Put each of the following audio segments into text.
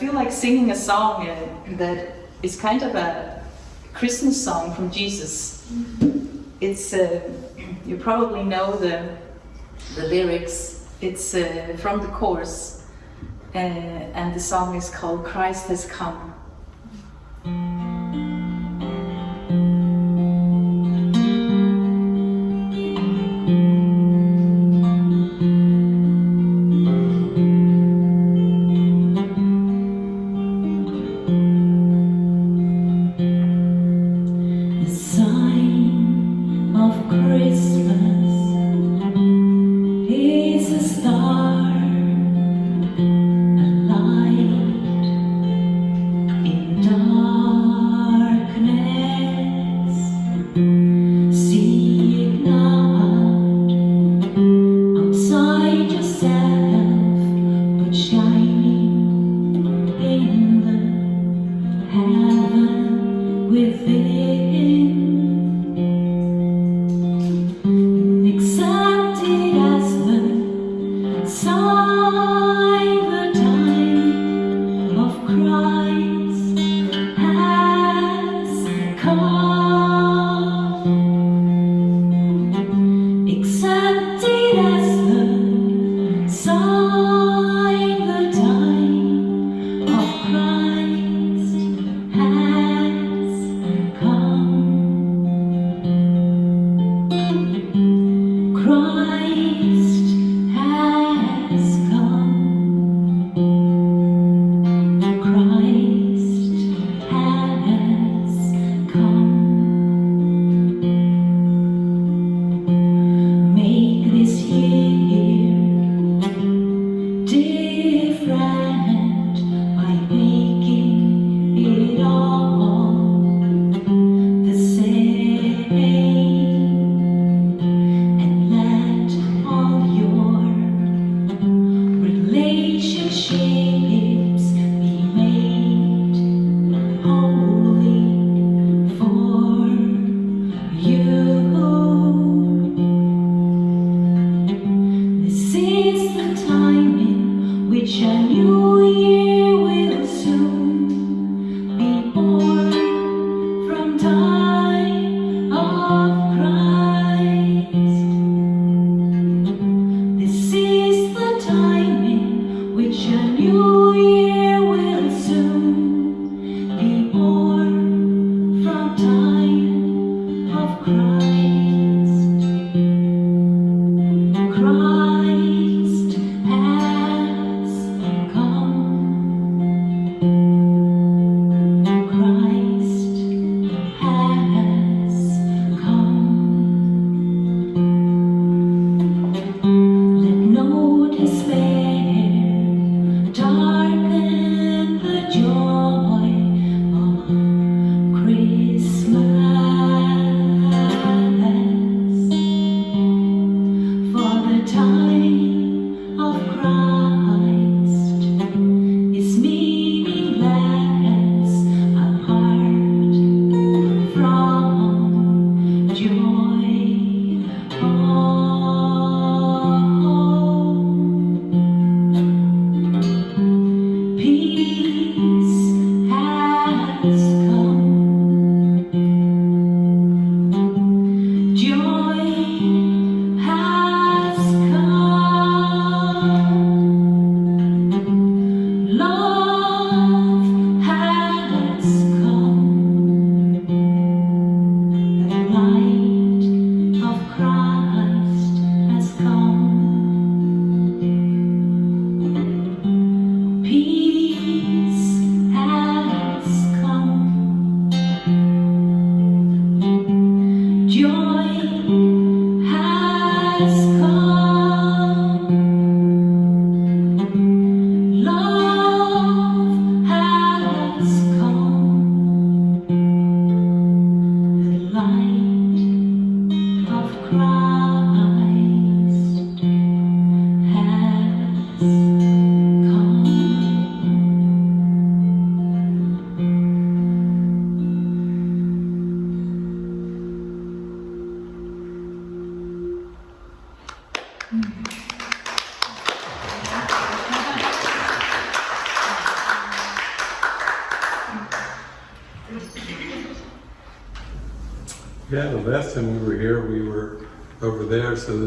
feel like singing a song uh, that is kind of a Christmas song from Jesus. It's uh, you probably know the the lyrics. It's uh, from the chorus, uh, and the song is called "Christ Has Come."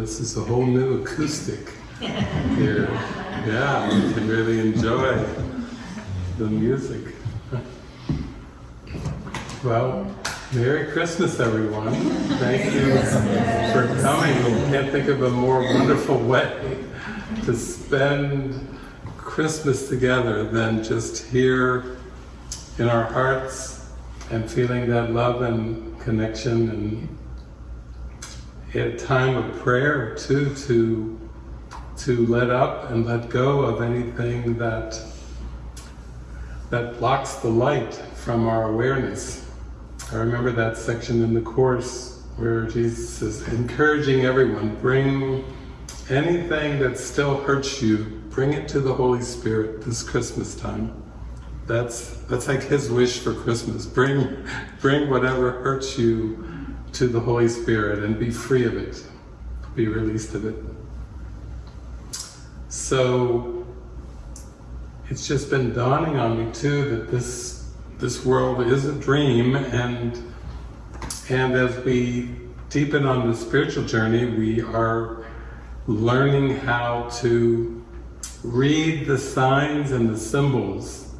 This is a whole new acoustic here. Yeah, we can really enjoy the music. Well, Merry Christmas, everyone. Thank you for coming. I can't think of a more wonderful way to spend Christmas together than just here in our hearts and feeling that love and connection and a time of prayer too to to let up and let go of anything that that blocks the light from our awareness. I remember that section in the Course where Jesus is encouraging everyone, bring anything that still hurts you, bring it to the Holy Spirit this Christmas time. That's that's like his wish for Christmas. Bring bring whatever hurts you to the Holy Spirit and be free of it. Be released of it. So it's just been dawning on me too that this this world is a dream and and as we deepen on the spiritual journey we are learning how to read the signs and the symbols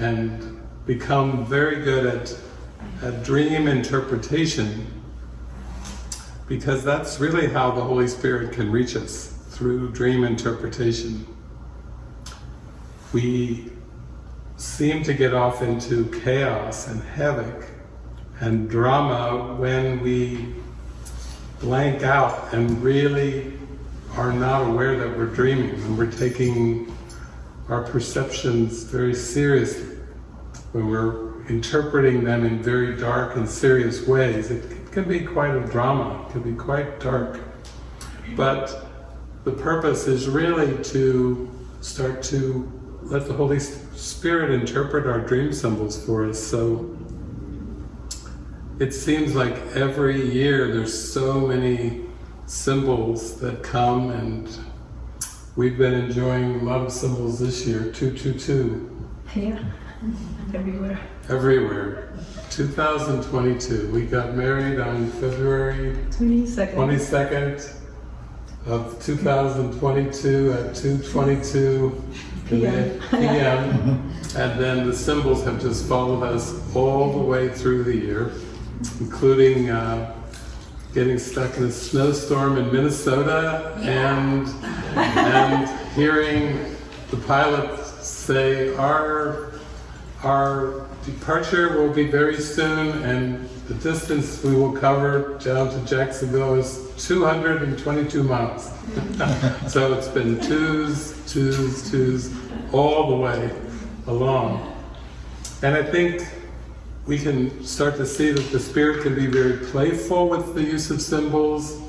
and become very good at, at dream interpretation because that's really how the Holy Spirit can reach us through dream interpretation. We seem to get off into chaos and havoc and drama when we blank out and really are not aware that we're dreaming and we're taking our perceptions very seriously. When we're interpreting them in very dark and serious ways, it can be quite a drama, it can be quite dark. But the purpose is really to start to let the Holy Spirit interpret our dream symbols for us. So it seems like every year there's so many symbols that come and we've been enjoying love symbols this year, 222. Yeah, everywhere. Everywhere. 2022. We got married on February 22nd. 22nd of 2022 at 2:22 PM. PM. And then the symbols have just followed us all the way through the year, including uh, getting stuck in a snowstorm in Minnesota and and hearing the pilot say our our departure will be very soon and the distance we will cover down to Jacksonville is 222 miles. so it's been twos, twos, twos, all the way along. And I think we can start to see that the Spirit can be very playful with the use of symbols,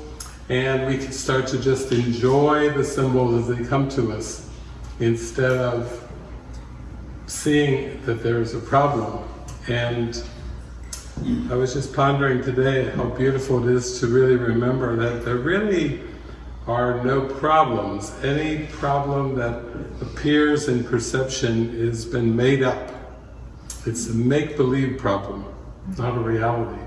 and we can start to just enjoy the symbols as they come to us, instead of seeing that there is a problem. And I was just pondering today how beautiful it is to really remember that there really are no problems. Any problem that appears in perception has been made up. It's a make-believe problem, not a reality.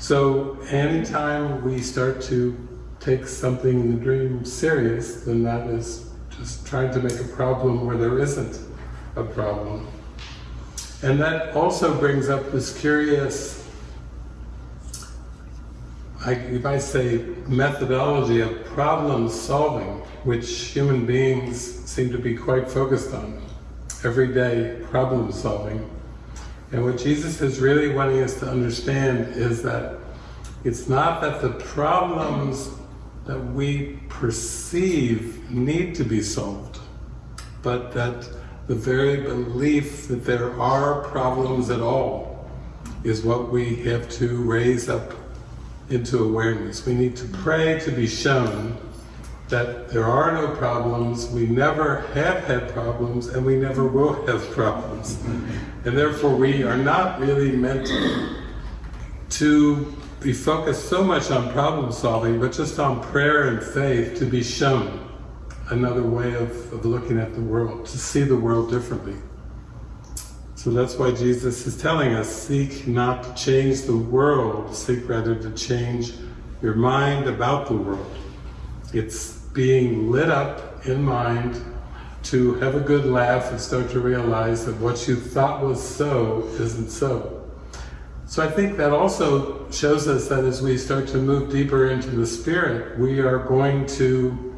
So anytime we start to take something in the dream serious, then that is just trying to make a problem where there isn't a problem. And that also brings up this curious, I, you might say, methodology of problem solving, which human beings seem to be quite focused on. Everyday problem solving. And what Jesus is really wanting us to understand is that it's not that the problems that we perceive need to be solved, but that the very belief that there are problems at all is what we have to raise up into awareness. We need to pray to be shown that there are no problems, we never have had problems, and we never will have problems. And therefore we are not really meant to be focused so much on problem solving, but just on prayer and faith to be shown another way of, of looking at the world, to see the world differently. So that's why Jesus is telling us, seek not to change the world, seek rather to change your mind about the world. It's being lit up in mind to have a good laugh and start to realize that what you thought was so isn't so. So I think that also shows us that as we start to move deeper into the spirit, we are going to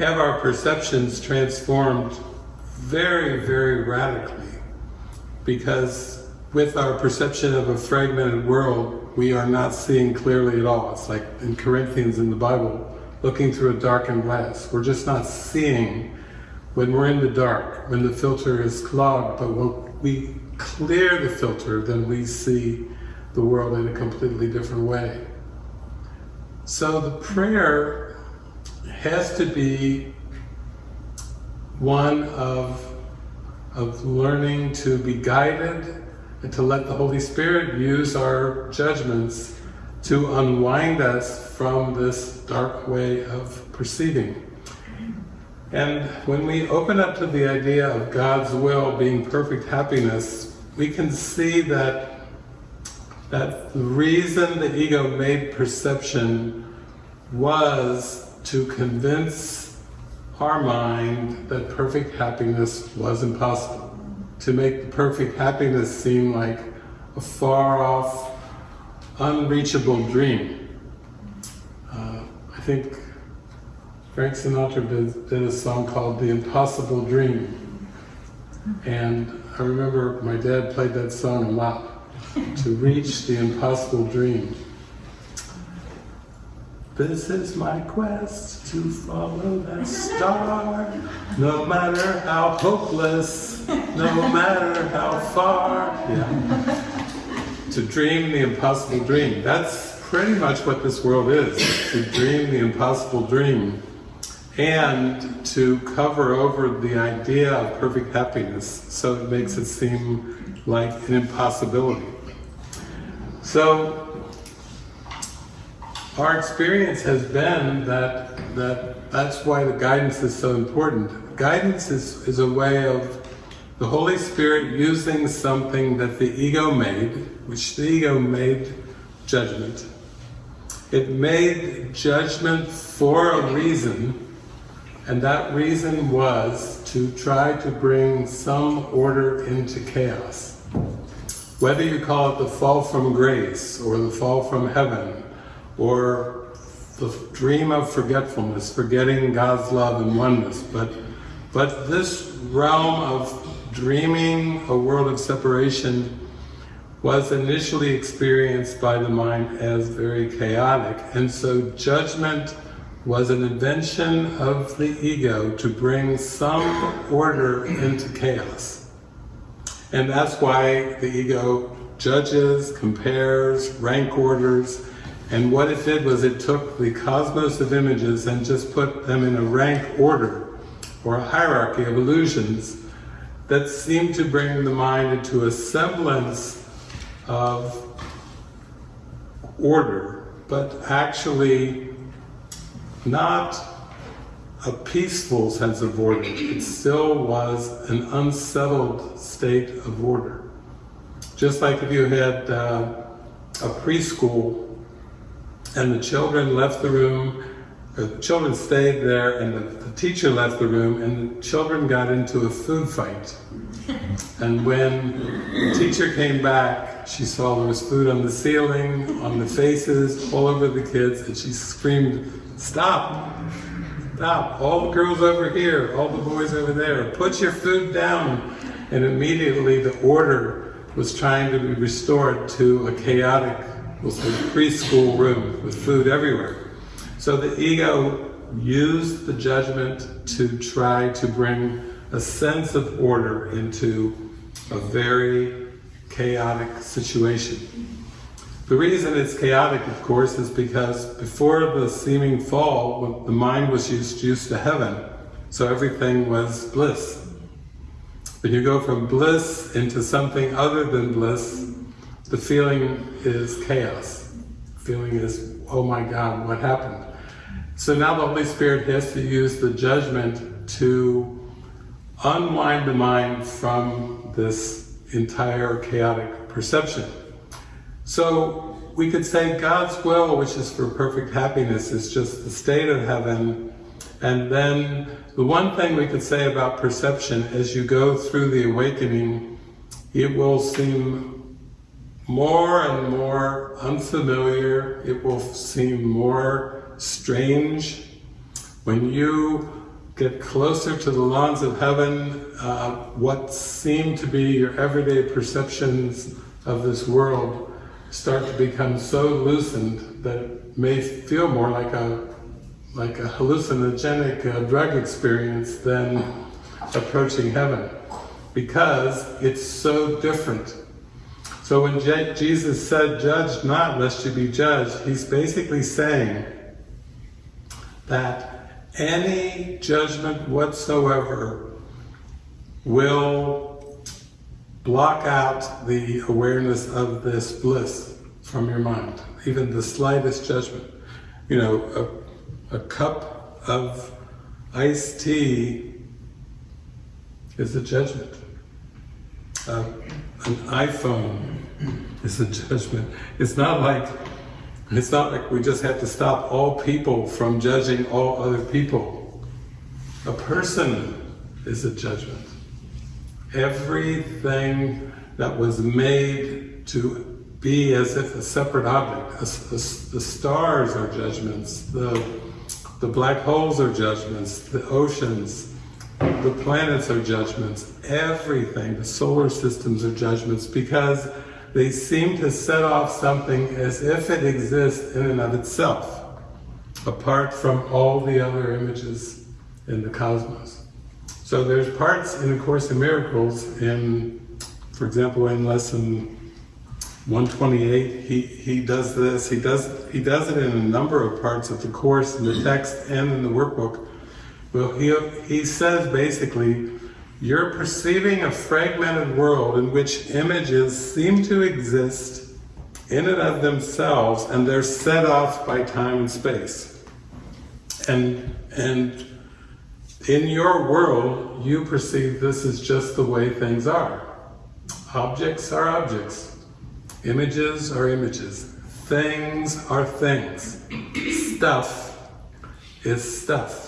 have our perceptions transformed very, very radically. Because with our perception of a fragmented world, we are not seeing clearly at all. It's like in Corinthians in the Bible, looking through a darkened glass. We're just not seeing when we're in the dark, when the filter is clogged, but when we clear the filter, then we see the world in a completely different way. So the prayer has to be one of, of learning to be guided and to let the Holy Spirit use our judgments to unwind us from this dark way of perceiving. And when we open up to the idea of God's will being perfect happiness, we can see that, that the reason the ego made perception was to convince our mind that perfect happiness was impossible. To make the perfect happiness seem like a far off, unreachable dream. Uh, I think Frank Sinatra did, did a song called The Impossible Dream. And I remember my dad played that song a lot, to reach the impossible dream. This is my quest to follow that star, no matter how hopeless, no matter how far. Yeah. To dream the impossible dream. That's pretty much what this world is, to dream the impossible dream and to cover over the idea of perfect happiness so it makes it seem like an impossibility. So our experience has been that, that that's why the guidance is so important. Guidance is, is a way of the Holy Spirit using something that the ego made, which the ego made judgment. It made judgment for a reason, and that reason was to try to bring some order into chaos. Whether you call it the fall from grace, or the fall from heaven, or the dream of forgetfulness, forgetting God's love and oneness, but, but this realm of dreaming a world of separation was initially experienced by the mind as very chaotic, and so judgment was an invention of the ego to bring some order into chaos. And that's why the ego judges, compares, rank orders, and what it did was it took the cosmos of images and just put them in a rank order, or a hierarchy of illusions, that seemed to bring the mind into a semblance of order, but actually not a peaceful sense of order. It still was an unsettled state of order. Just like if you had uh, a preschool and the children left the room, the children stayed there and the, the teacher left the room and the children got into a food fight. And when the teacher came back, she saw there was food on the ceiling, on the faces, all over the kids, and she screamed, stop, stop, all the girls over here, all the boys over there, put your food down. And immediately the order was trying to be restored to a chaotic, we'll say preschool room with food everywhere. So the ego used the judgment to try to bring a sense of order into a very chaotic situation. The reason it's chaotic, of course, is because before the seeming fall, the mind was used, used to heaven, so everything was bliss. When you go from bliss into something other than bliss, the feeling is chaos. The feeling is, oh my God, what happened? So now the Holy Spirit has to use the judgment to unwind the mind from this entire chaotic perception. So we could say God's will, which is for perfect happiness, is just the state of heaven. And then the one thing we could say about perception, as you go through the awakening, it will seem more and more unfamiliar, it will seem more strange. When you get closer to the lawns of heaven, uh, what seem to be your everyday perceptions of this world start to become so loosened that it may feel more like a like a hallucinogenic uh, drug experience than approaching heaven because it's so different. So when Je Jesus said, judge not lest you be judged, he's basically saying that any judgment whatsoever will block out the awareness of this bliss from your mind, even the slightest judgment. You know, a, a cup of iced tea is a judgment. Uh, an iPhone is a judgment. It's not like it's not like we just have to stop all people from judging all other people. A person is a judgment. Everything that was made to be as if a separate object. The stars are judgments. The, the black holes are judgments. The oceans, the planets are judgments. Everything, the solar systems are judgments because they seem to set off something as if it exists in and of itself, apart from all the other images in the cosmos. So there's parts in A Course in Miracles, in, for example, in lesson 128, he, he does this, he does, he does it in a number of parts of the Course, in the text and in the workbook. Well, he, he says basically, you're perceiving a fragmented world in which images seem to exist in and of themselves and they're set off by time and space. And, and in your world, you perceive this is just the way things are. Objects are objects. Images are images. Things are things. Stuff is stuff.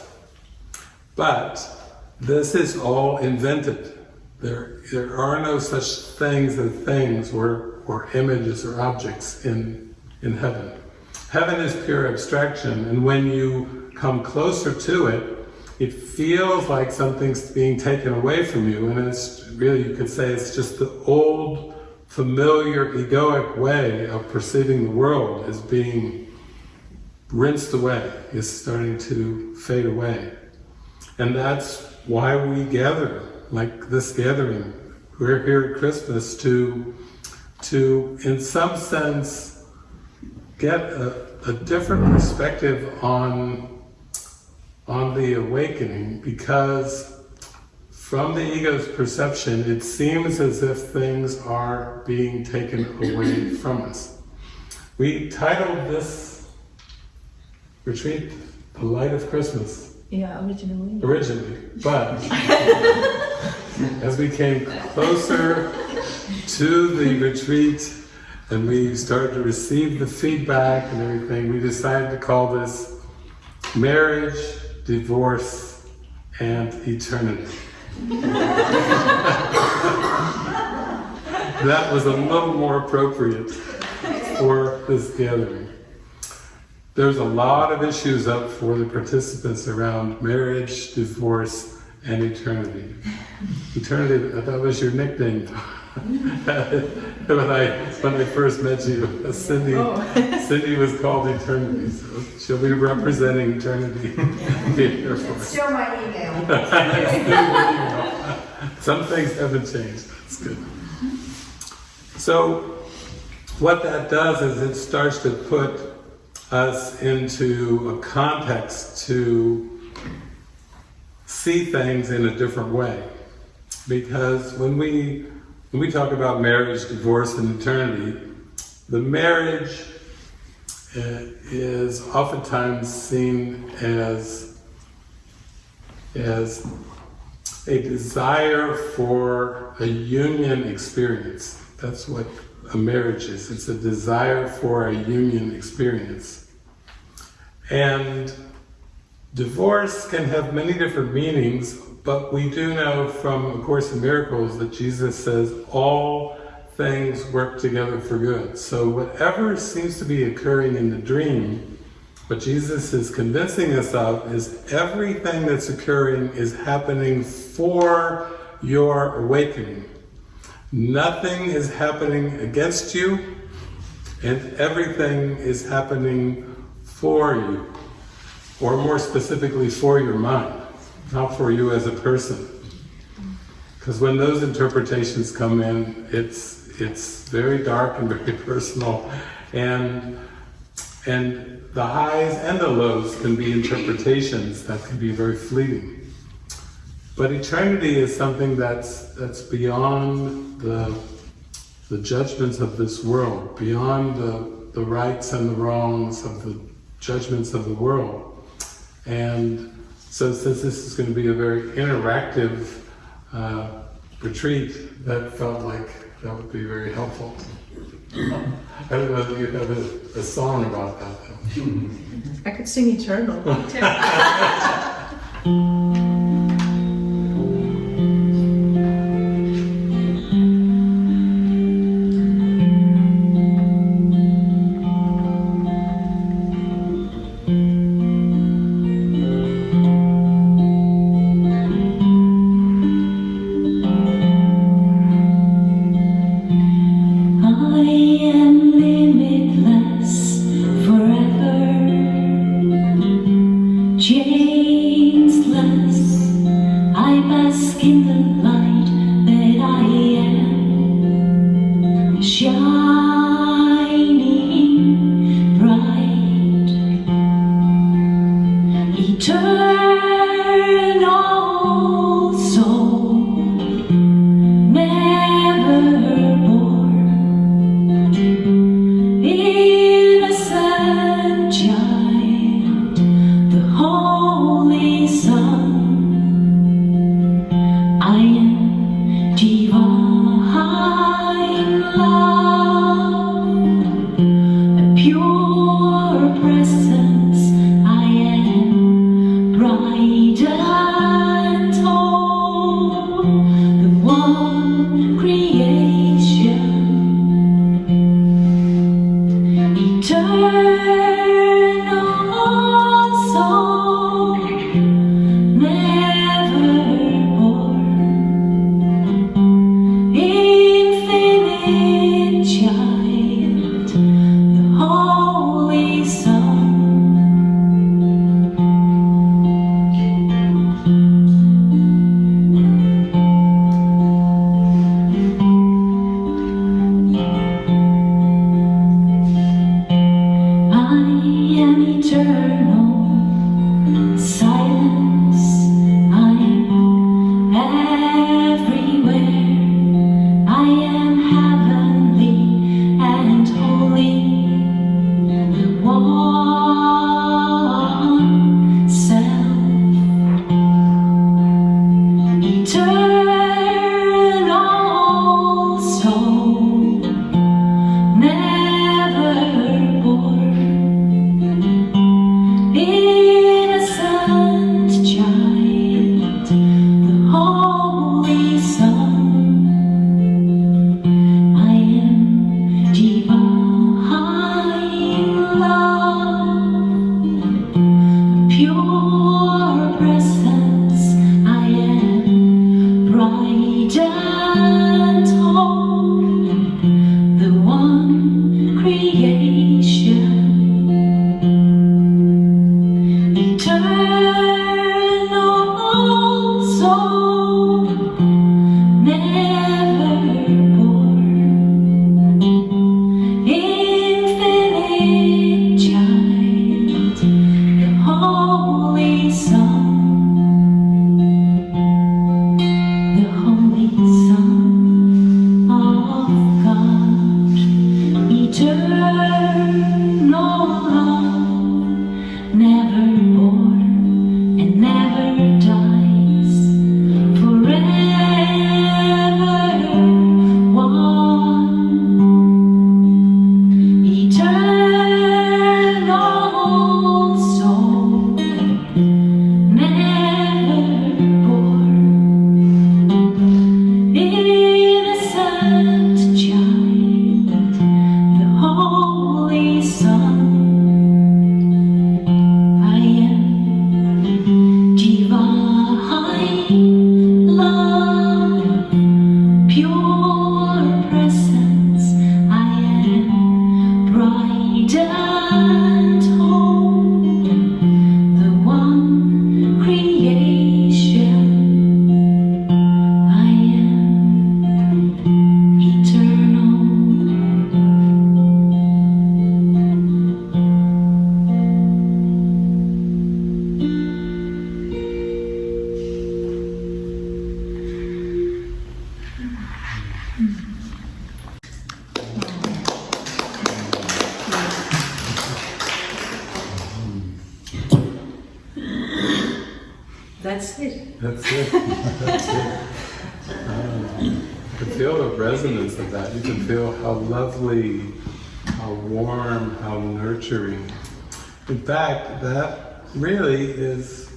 But this is all invented. There, there are no such things as things or, or images or objects in, in heaven. Heaven is pure abstraction, and when you come closer to it, it feels like something's being taken away from you, and it's really, you could say, it's just the old, familiar, egoic way of perceiving the world is being rinsed away, is starting to fade away. And that's why we gather, like this gathering. We're here at Christmas to, to in some sense, get a, a different perspective on, on the awakening because from the ego's perception, it seems as if things are being taken away from us. We titled this retreat, The Light of Christmas, Yeah, originally. originally, but as we came closer to the retreat and we started to receive the feedback and everything, we decided to call this Marriage, Divorce, and Eternity. that was a little more appropriate for this gathering. There's a lot of issues up for the participants around marriage, divorce, and eternity. Eternity, that was your nickname. when I when I first met you, Cindy, oh. Cindy was called Eternity, so she'll be representing eternity here for us. Still my email. Some things haven't changed. That's good. So, what that does is it starts to put us into a context to see things in a different way. Because when we when we talk about marriage, divorce, and eternity, the marriage uh, is oftentimes seen as as a desire for a union experience. That's what a marriage is. It's a desire for a union experience. And divorce can have many different meanings, but we do know from A Course in Miracles that Jesus says all things work together for good. So whatever seems to be occurring in the dream, what Jesus is convincing us of is everything that's occurring is happening for your awakening. Nothing is happening against you, and everything is happening for you, or more specifically, for your mind, not for you as a person. Because when those interpretations come in, it's it's very dark and very personal, and and the highs and the lows can be interpretations that can be very fleeting. But eternity is something that's that's beyond the the judgments of this world, beyond the, the rights and the wrongs of the judgments of the world. And so since this is going to be a very interactive uh, retreat, that felt like that would be very helpful. I don't know if you have a, a song about that though. I could sing Eternal. That's it. That's it. That's it. You can feel the resonance of that. You can feel how lovely, how warm, how nurturing. In fact, that really is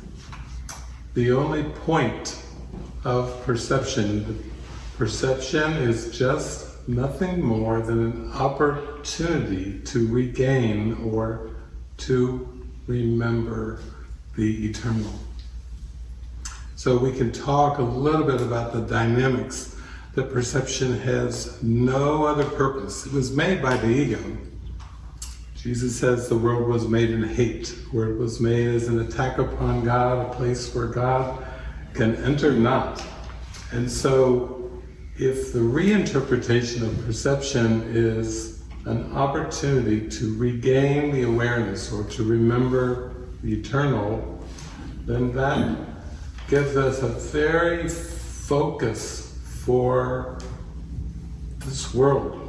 the only point of perception. Perception is just nothing more than an opportunity to regain or to remember the eternal. So we can talk a little bit about the dynamics that perception has no other purpose. It was made by the ego. Jesus says the world was made in hate, where it was made as an attack upon God, a place where God can enter not. And so if the reinterpretation of perception is an opportunity to regain the awareness or to remember the eternal, then that gives us a very focus for this world.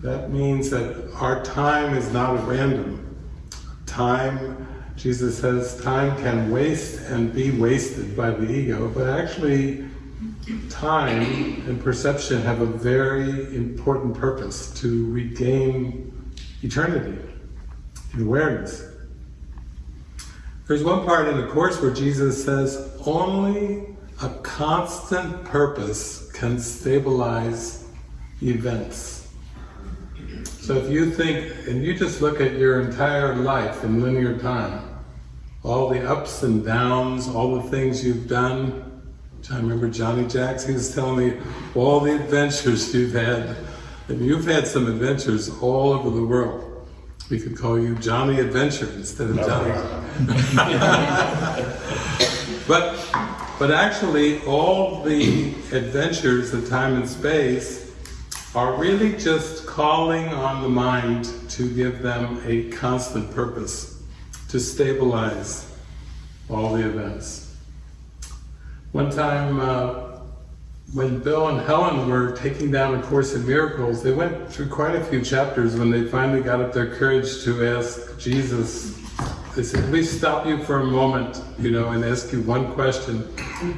That means that our time is not random. Time, Jesus says, time can waste and be wasted by the ego, but actually time and perception have a very important purpose to regain eternity and awareness. There's one part in the Course where Jesus says, only a constant purpose can stabilize events. So if you think, and you just look at your entire life in linear time, all the ups and downs, all the things you've done. I remember Johnny Jackson was telling me all the adventures you've had. And you've had some adventures all over the world. We could call you Johnny Adventure instead of Johnny. but, but actually, all the adventures of time and space are really just calling on the mind to give them a constant purpose, to stabilize all the events. One time, uh, when Bill and Helen were taking down A Course in Miracles, they went through quite a few chapters when they finally got up their courage to ask Jesus, they said, "Can we stop you for a moment, you know, and ask you one question.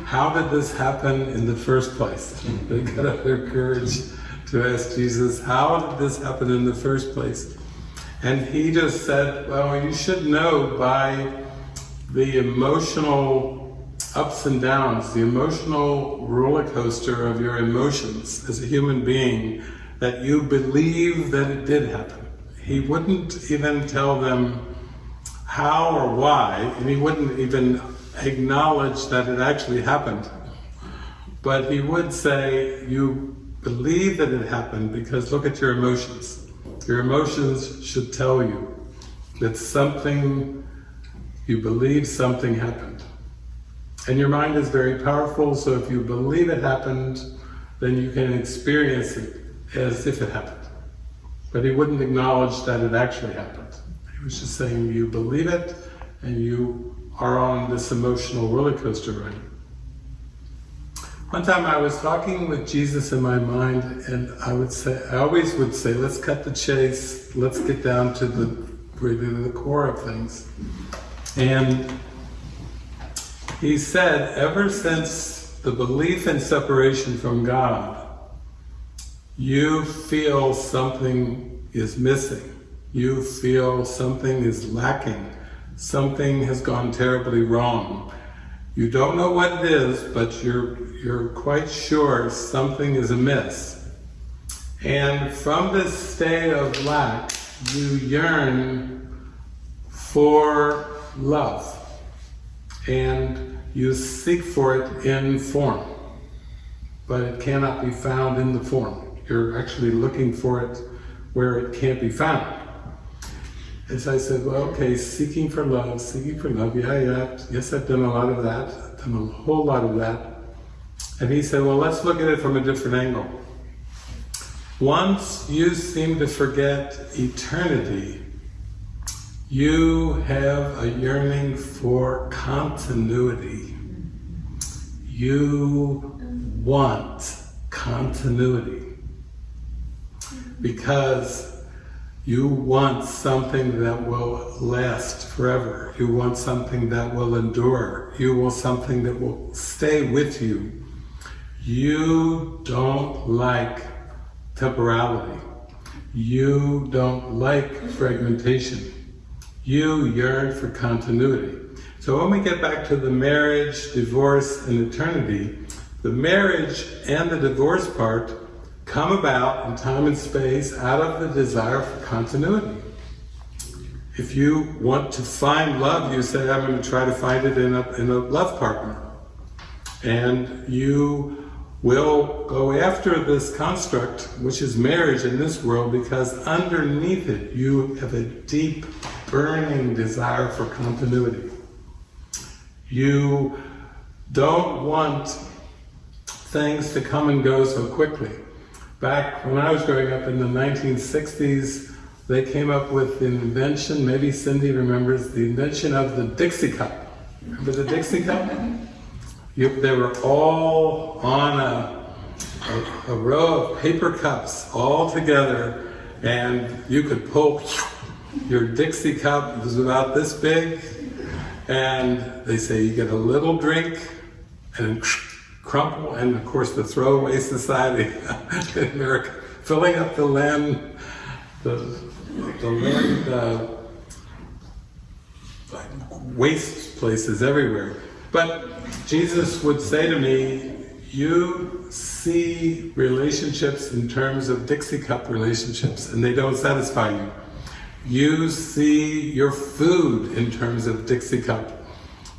How did this happen in the first place? They got up their courage to ask Jesus, how did this happen in the first place? And he just said, well, you should know by the emotional ups and downs, the emotional roller coaster of your emotions as a human being, that you believe that it did happen. He wouldn't even tell them how or why, and he wouldn't even acknowledge that it actually happened. But he would say, you believe that it happened because look at your emotions. Your emotions should tell you that something, you believe something happened. And your mind is very powerful, so if you believe it happened, then you can experience it as if it happened. But he wouldn't acknowledge that it actually happened. He was just saying you believe it, and you are on this emotional roller coaster ride. One time I was talking with Jesus in my mind, and I would say, I always would say, let's cut the chase, let's get down to the really the core of things. And he said, ever since the belief in separation from God, you feel something is missing. You feel something is lacking. Something has gone terribly wrong. You don't know what it is, but you're, you're quite sure something is amiss. And from this state of lack, you yearn for love. And you seek for it in form. but it cannot be found in the form. You're actually looking for it where it can't be found. And so I said, well, okay, seeking for love, seeking for love, yeah, yeah, yes, I've done a lot of that, I've done a whole lot of that. And he said, well, let's look at it from a different angle. Once you seem to forget eternity, you have a yearning for continuity. You want continuity because you want something that will last forever. You want something that will endure. You want something that will stay with you. You don't like temporality. You don't like fragmentation. You yearn for continuity. So when we get back to the marriage, divorce, and eternity, the marriage and the divorce part come about in time and space out of the desire for continuity. If you want to find love, you say, I'm going to try to find it in a, in a love partner. And you will go after this construct, which is marriage in this world, because underneath it you have a deep, burning desire for continuity. You don't want things to come and go so quickly. Back when I was growing up in the 1960s, they came up with the invention, maybe Cindy remembers, the invention of the Dixie Cup. Remember the Dixie Cup? You, they were all on a, a, a row of paper cups all together and you could pull your Dixie cup, it was about this big, and they say you get a little drink and crumple, and of course the throwaway society in America, filling up the land, the, the land uh, waste places everywhere. But Jesus would say to me, you see relationships in terms of Dixie Cup relationships and they don't satisfy you. You see your food in terms of Dixie Cup.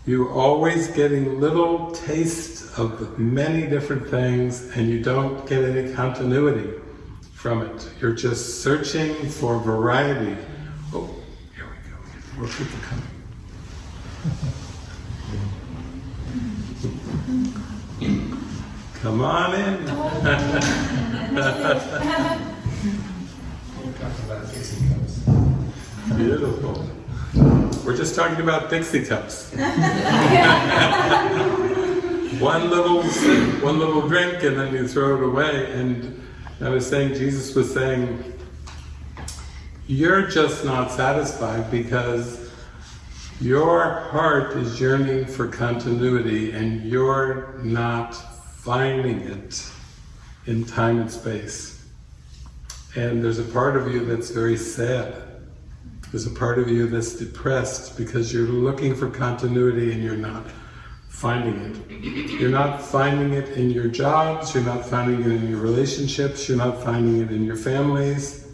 You're always getting little tastes of many different things and you don't get any continuity from it. You're just searching for variety. Oh, here we go. More people coming. Come on in. Beautiful. We're just talking about Dixie cups. one little one little drink, and then you throw it away. And I was saying, Jesus was saying, you're just not satisfied because your heart is yearning for continuity and you're not finding it in time and space. And there's a part of you that's very sad. There's a part of you that's depressed because you're looking for continuity and you're not finding it. You're not finding it in your jobs, you're not finding it in your relationships, you're not finding it in your families,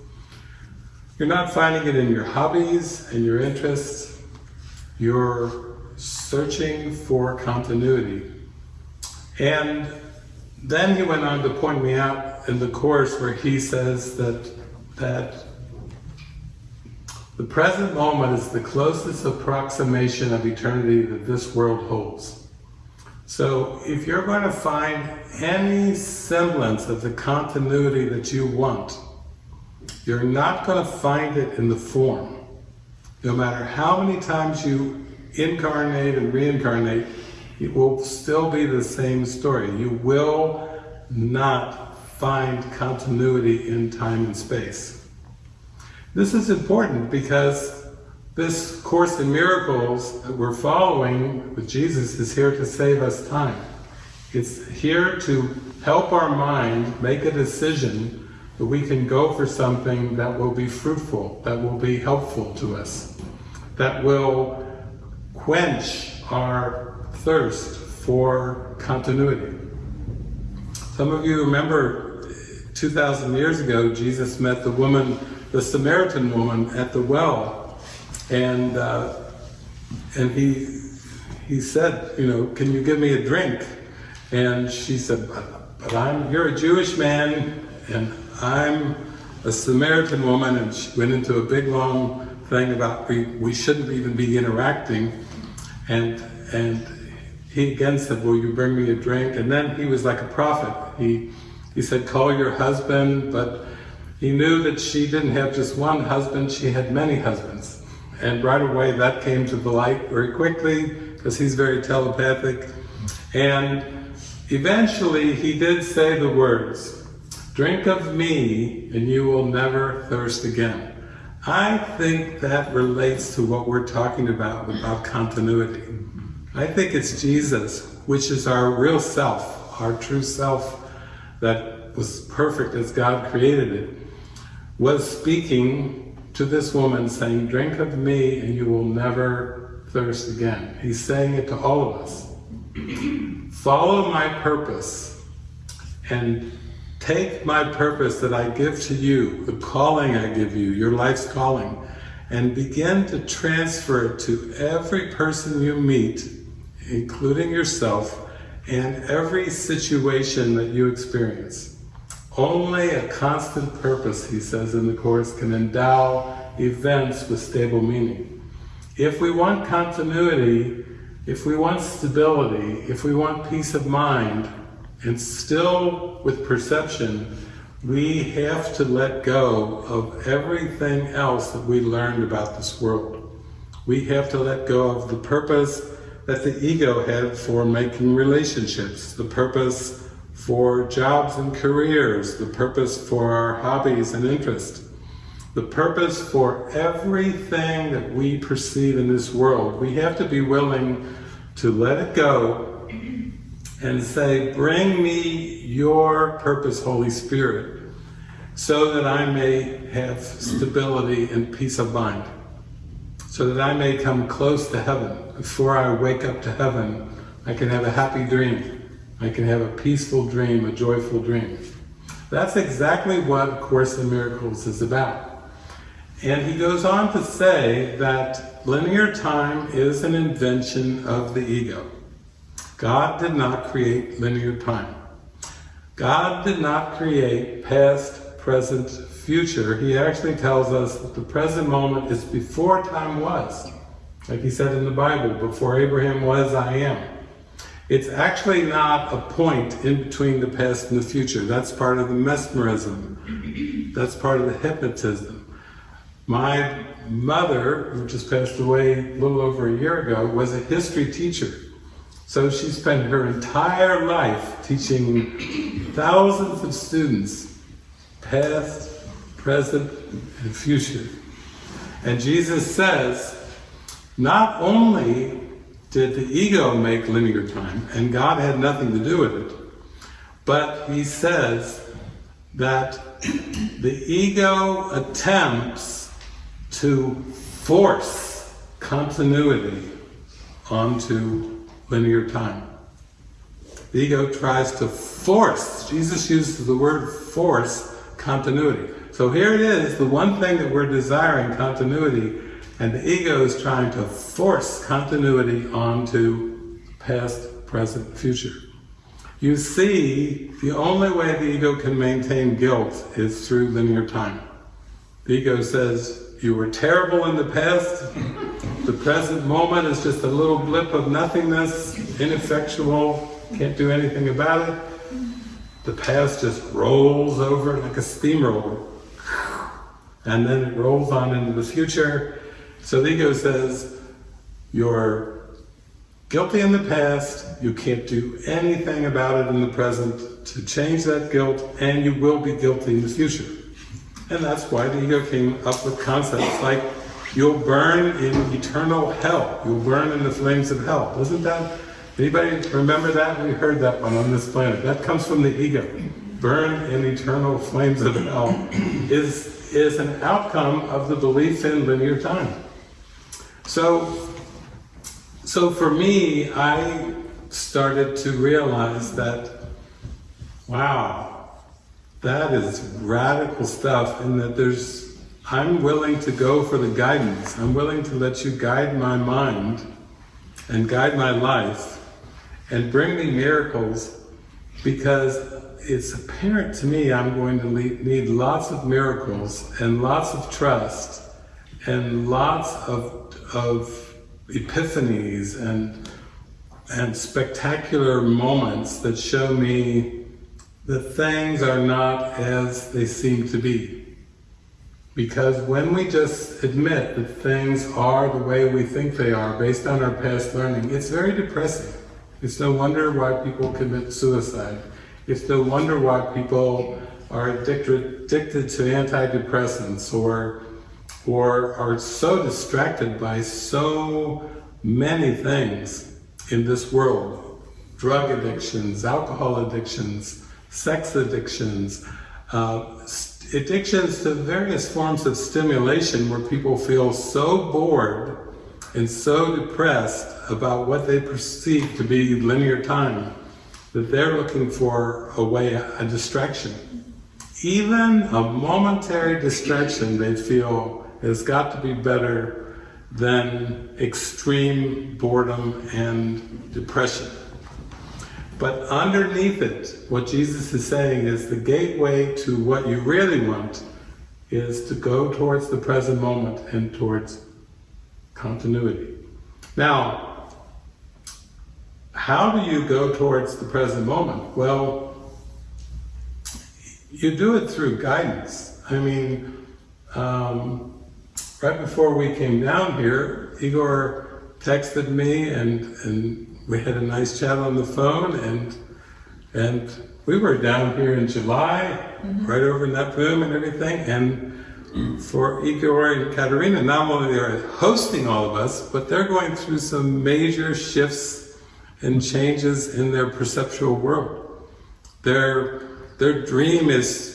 you're not finding it in your hobbies and your interests. You're searching for continuity. And then he went on to point me out in the course where he says that, that the present moment is the closest approximation of eternity that this world holds. So if you're going to find any semblance of the continuity that you want, you're not going to find it in the form. No matter how many times you incarnate and reincarnate, it will still be the same story. You will not find continuity in time and space. This is important because this Course in Miracles that we're following with Jesus is here to save us time. It's here to help our mind make a decision that we can go for something that will be fruitful, that will be helpful to us, that will quench our thirst for continuity. Some of you remember 2,000 years ago, Jesus met the woman, the Samaritan woman at the well, and uh, and he he said, you know, can you give me a drink? And she said, but but I'm, you're a Jewish man, and I'm a Samaritan woman, and she went into a big long thing about we, we shouldn't even be interacting, and, and he again said, will you bring me a drink? And then he was like a prophet. He, he said, call your husband, but he knew that she didn't have just one husband, she had many husbands. And right away that came to the light very quickly, because he's very telepathic. And eventually he did say the words, drink of me and you will never thirst again. I think that relates to what we're talking about, about continuity. I think it's Jesus, which is our real self, our true self that was perfect as God created it, was speaking to this woman saying, drink of me and you will never thirst again. He's saying it to all of us. Follow my purpose and take my purpose that I give to you, the calling I give you, your life's calling, and begin to transfer it to every person you meet, including yourself, and every situation that you experience. Only a constant purpose, he says in the Course, can endow events with stable meaning. If we want continuity, if we want stability, if we want peace of mind, and still with perception, we have to let go of everything else that we learned about this world. We have to let go of the purpose that the ego had for making relationships, the purpose for jobs and careers, the purpose for our hobbies and interests, the purpose for everything that we perceive in this world. We have to be willing to let it go and say, bring me your purpose, Holy Spirit, so that I may have stability and peace of mind, so that I may come close to heaven. Before I wake up to heaven, I can have a happy dream. I can have a peaceful dream, a joyful dream. That's exactly what A Course in Miracles is about. And he goes on to say that linear time is an invention of the ego. God did not create linear time. God did not create past, present, future. He actually tells us that the present moment is before time was. Like he said in the Bible, before Abraham was, I am. It's actually not a point in between the past and the future. That's part of the mesmerism. That's part of the hypnotism. My mother, who just passed away a little over a year ago, was a history teacher. So she spent her entire life teaching thousands of students, past, present, and future. And Jesus says, not only did the ego make linear time, and God had nothing to do with it, but he says that the ego attempts to force continuity onto linear time. The ego tries to force, Jesus uses the word force, continuity. So here it is, the one thing that we're desiring, continuity, and the ego is trying to force continuity onto past, present, future. You see, the only way the ego can maintain guilt is through linear time. The ego says, you were terrible in the past, the present moment is just a little blip of nothingness, ineffectual, can't do anything about it. The past just rolls over like a steamroller. And then it rolls on into the future. So the ego says, you're guilty in the past, you can't do anything about it in the present to change that guilt, and you will be guilty in the future. And that's why the ego came up with concepts like, you'll burn in eternal hell, you'll burn in the flames of hell. Wasn't that, anybody remember that? We heard that one on this planet. That comes from the ego. Burn in eternal flames of hell is, is an outcome of the belief in linear time. So, so for me, I started to realize that, wow, that is radical stuff and that there's, I'm willing to go for the guidance. I'm willing to let you guide my mind and guide my life and bring me miracles because it's apparent to me I'm going to need lots of miracles and lots of trust and lots of, of epiphanies and, and spectacular moments that show me that things are not as they seem to be. Because when we just admit that things are the way we think they are based on our past learning, it's very depressing. It's no wonder why people commit suicide. It's no wonder why people are addicted, addicted to antidepressants or, or are so distracted by so many things in this world. Drug addictions, alcohol addictions, sex addictions, uh, addictions to various forms of stimulation where people feel so bored and so depressed about what they perceive to be linear time that they're looking for a way, a distraction. Even a momentary distraction they feel has got to be better than extreme boredom and depression. But underneath it, what Jesus is saying is the gateway to what you really want is to go towards the present moment and towards continuity. Now, how do you go towards the present moment? Well, you do it through guidance. I mean, um, right before we came down here, Igor texted me and, and we had a nice chat on the phone and and we were down here in July, mm-hmm. right over in that room and everything, and for Igor and Katerina, not only they're hosting all of us, but they're going through some major shifts and changes in their perceptual world. Their their dream is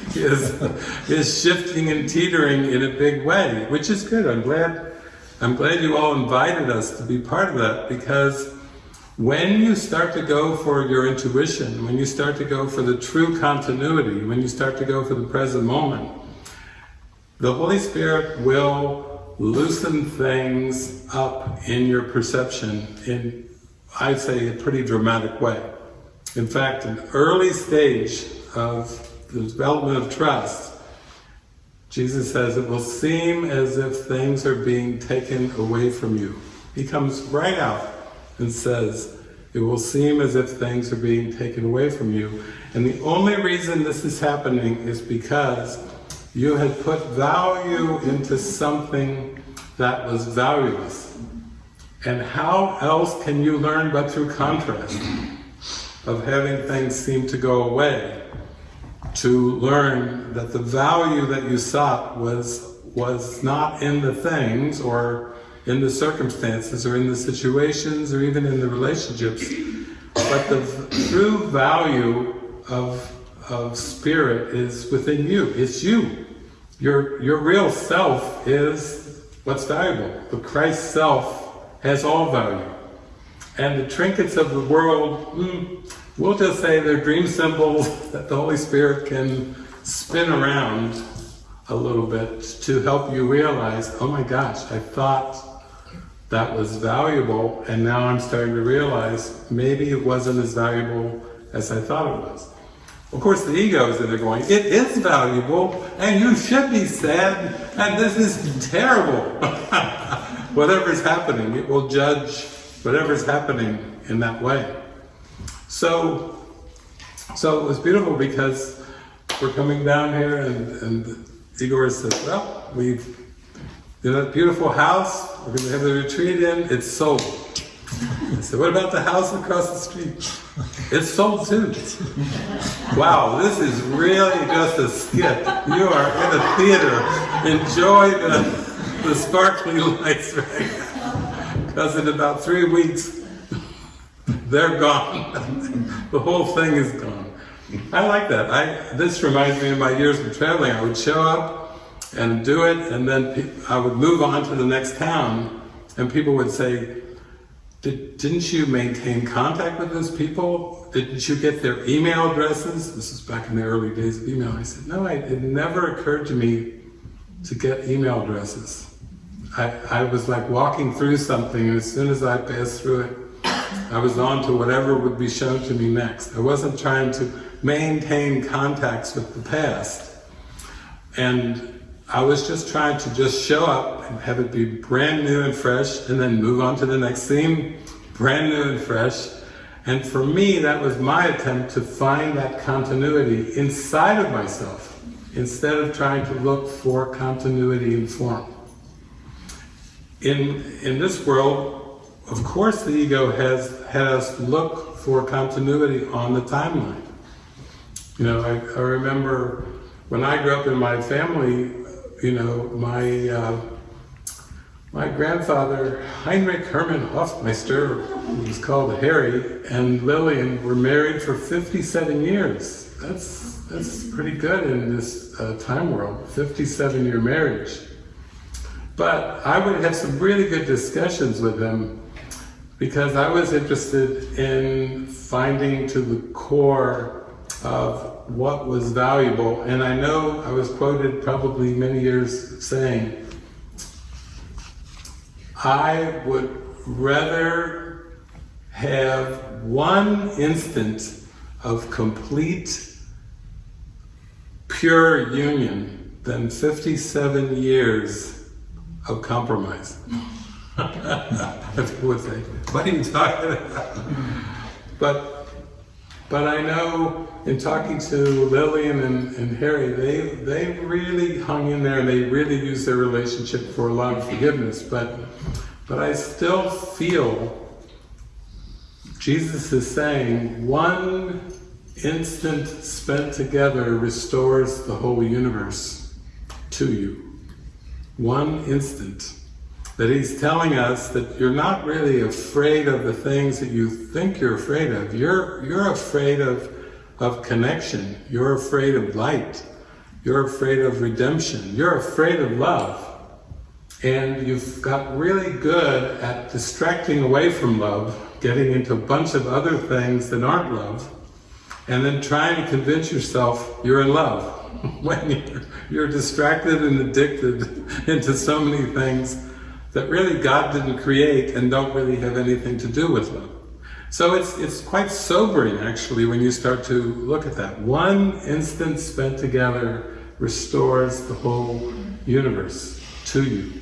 is is shifting and teetering in a big way, which is good. I'm glad I'm glad you all invited us to be part of that because when you start to go for your intuition, when you start to go for the true continuity, when you start to go for the present moment, the Holy Spirit will loosen things up in your perception in, I'd say, a pretty dramatic way. In fact, an early stage of the development of trust Jesus says it will seem as if things are being taken away from you. He comes right out and says, it will seem as if things are being taken away from you. And the only reason this is happening is because you had put value into something that was valueless. And how else can you learn but through contrast of having things seem to go away? To learn that the value that you sought was, was not in the things or in the circumstances or in the situations or even in the relationships, but the true value of, of spirit is within you. It's you. Your, your real self is what's valuable. The Christ self has all value. And the trinkets of the world, mm, We'll just say they're dream symbols that the Holy Spirit can spin around a little bit to help you realize, oh my gosh, I thought that was valuable and now I'm starting to realize maybe it wasn't as valuable as I thought it was. Of course the ego is in there going, it is valuable and you should be sad and this is terrible. Whatever's happening, it will judge whatever's happening in that way. So, so it was beautiful because we're coming down here and, and Igor said, well, we've, in that beautiful house, we're going to have the retreat in, it's sold. I said, what about the house across the street? It's sold too. Wow, this is really just a skit. You are in a theater. Enjoy the, the sparkling lights right now. Because in about three weeks, they're gone. the whole thing is gone. I like that. I This reminds me of my years of traveling. I would show up and do it, and then I would move on to the next town, and people would say, Did, didn't you maintain contact with those people? Didn't you get their email addresses? This is back in the early days of email. I said, no, I, it never occurred to me to get email addresses. I, I was like walking through something, and as soon as I passed through it, I was on to whatever would be shown to me next. I wasn't trying to maintain contacts with the past. And I was just trying to just show up and have it be brand new and fresh and then move on to the next theme, brand new and fresh. And for me, that was my attempt to find that continuity inside of myself instead of trying to look for continuity in form. In, in this world, of course the ego has had us look for continuity on the timeline. You know, I, I remember when I grew up in my family, you know, my uh, my grandfather, Heinrich Hermann Hoffmeister, who was called Harry, and Lillian were married for 57 years. That's, that's pretty good in this uh, time world, 57 year marriage. But I would have some really good discussions with them because I was interested in finding to the core of what was valuable. And I know I was quoted probably many years saying, I would rather have one instant of complete, pure union than 57 years of compromise. People would say, what are you talking about? But, but I know in talking to Lillian and, and Harry, they, they really hung in there and they really used their relationship for a lot of forgiveness. But, but I still feel Jesus is saying one instant spent together restores the whole universe to you. One instant. That he's telling us that you're not really afraid of the things that you think you're afraid of. You're, you're afraid of, of connection. You're afraid of light. You're afraid of redemption. You're afraid of love. And you've got really good at distracting away from love, getting into a bunch of other things that aren't love, and then trying to convince yourself you're in love when you're, you're distracted and addicted into so many things that really God didn't create and don't really have anything to do with love. So it's, it's quite sobering actually when you start to look at that. One instant spent together restores the whole universe to you.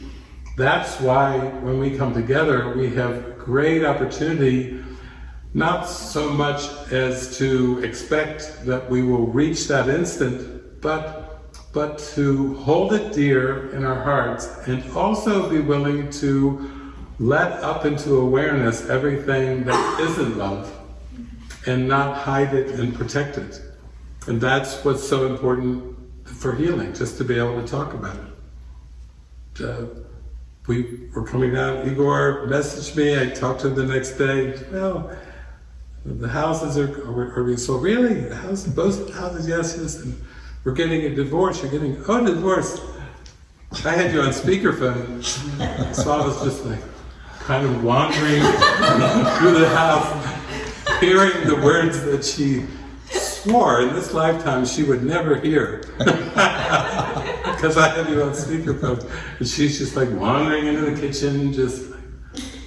That's why when we come together we have great opportunity not so much as to expect that we will reach that instant, but but to hold it dear in our hearts and also be willing to let up into awareness everything that isn't love and not hide it and protect it. And that's what's so important for healing, just to be able to talk about it. Uh, we were coming down, Igor messaged me, I talked to him the next day, well, the houses are, are, are being sold. Really? The both houses, yes, yes. And we're getting a divorce, you're getting, oh, divorce. I had you on speakerphone, so I was just like, kind of wandering through the house, hearing the words that she swore in this lifetime she would never hear. Because I had you on speakerphone. And she's just like wandering into the kitchen, just like,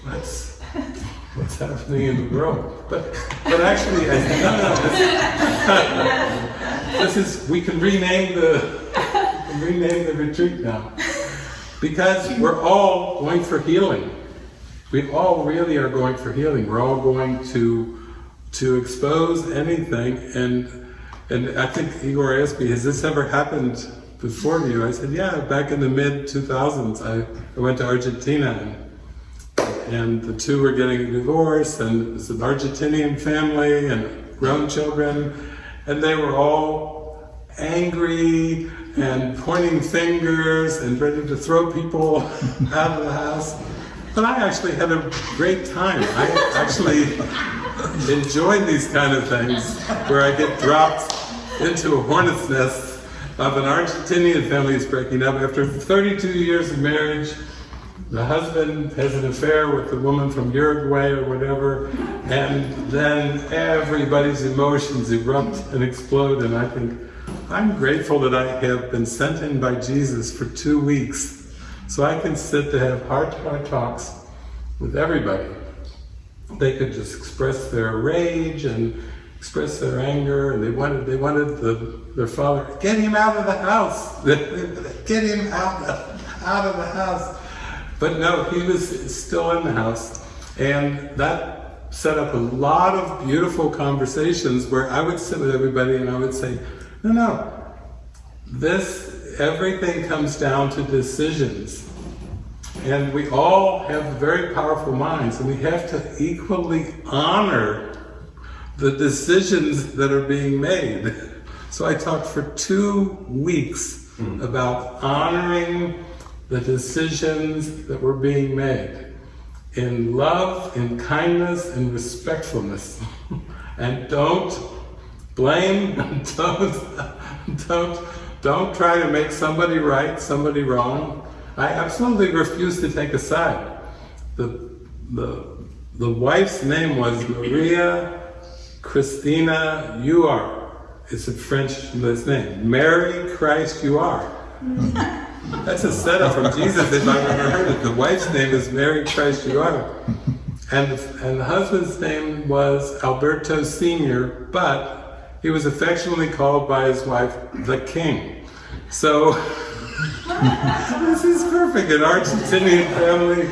what's, what's happening in the world? But, but actually, I no, no, this is, we can rename the, can rename the retreat now. Because we're all going for healing. We all really are going for healing. We're all going to, to expose anything. And, and I think Igor asked me, has this ever happened before you? I said, yeah, back in the mid 2000s, I, I went to Argentina and, and the two were getting a divorce and it was an Argentinian family and grown children and they were all angry and pointing fingers and ready to throw people out of the house. But I actually had a great time. I actually enjoyed these kind of things where I get dropped into a hornet's nest of an Argentinian family is breaking up after 32 years of marriage the husband has an affair with the woman from Uruguay or whatever, and then everybody's emotions erupt and explode, and I think, I'm grateful that I have been sent in by Jesus for two weeks, so I can sit to have heart-to-heart talks with everybody. they could just express their rage and express their anger, and they wanted they wanted the, their father get him out of the house, get him out of, out of the house. But no, he was still in the house, and that set up a lot of beautiful conversations where I would sit with everybody and I would say, no, no, this everything comes down to decisions. And we all have very powerful minds, and we have to equally honor the decisions that are being made. So I talked for two weeks hmm. about honoring the decisions that were being made in love, in kindness, in respectfulness. and don't blame, don't, don't, don't try to make somebody right, somebody wrong. I absolutely refuse to take a side. The, the, the wife's name was Maria Christina You are. It's a French name. Mary Christ You are. That's a setup from Jesus if I've ever heard it. The wife's name is Mary are. And, and the husband's name was Alberto Sr., but he was affectionately called by his wife the King. So this is perfect. An Argentinian family.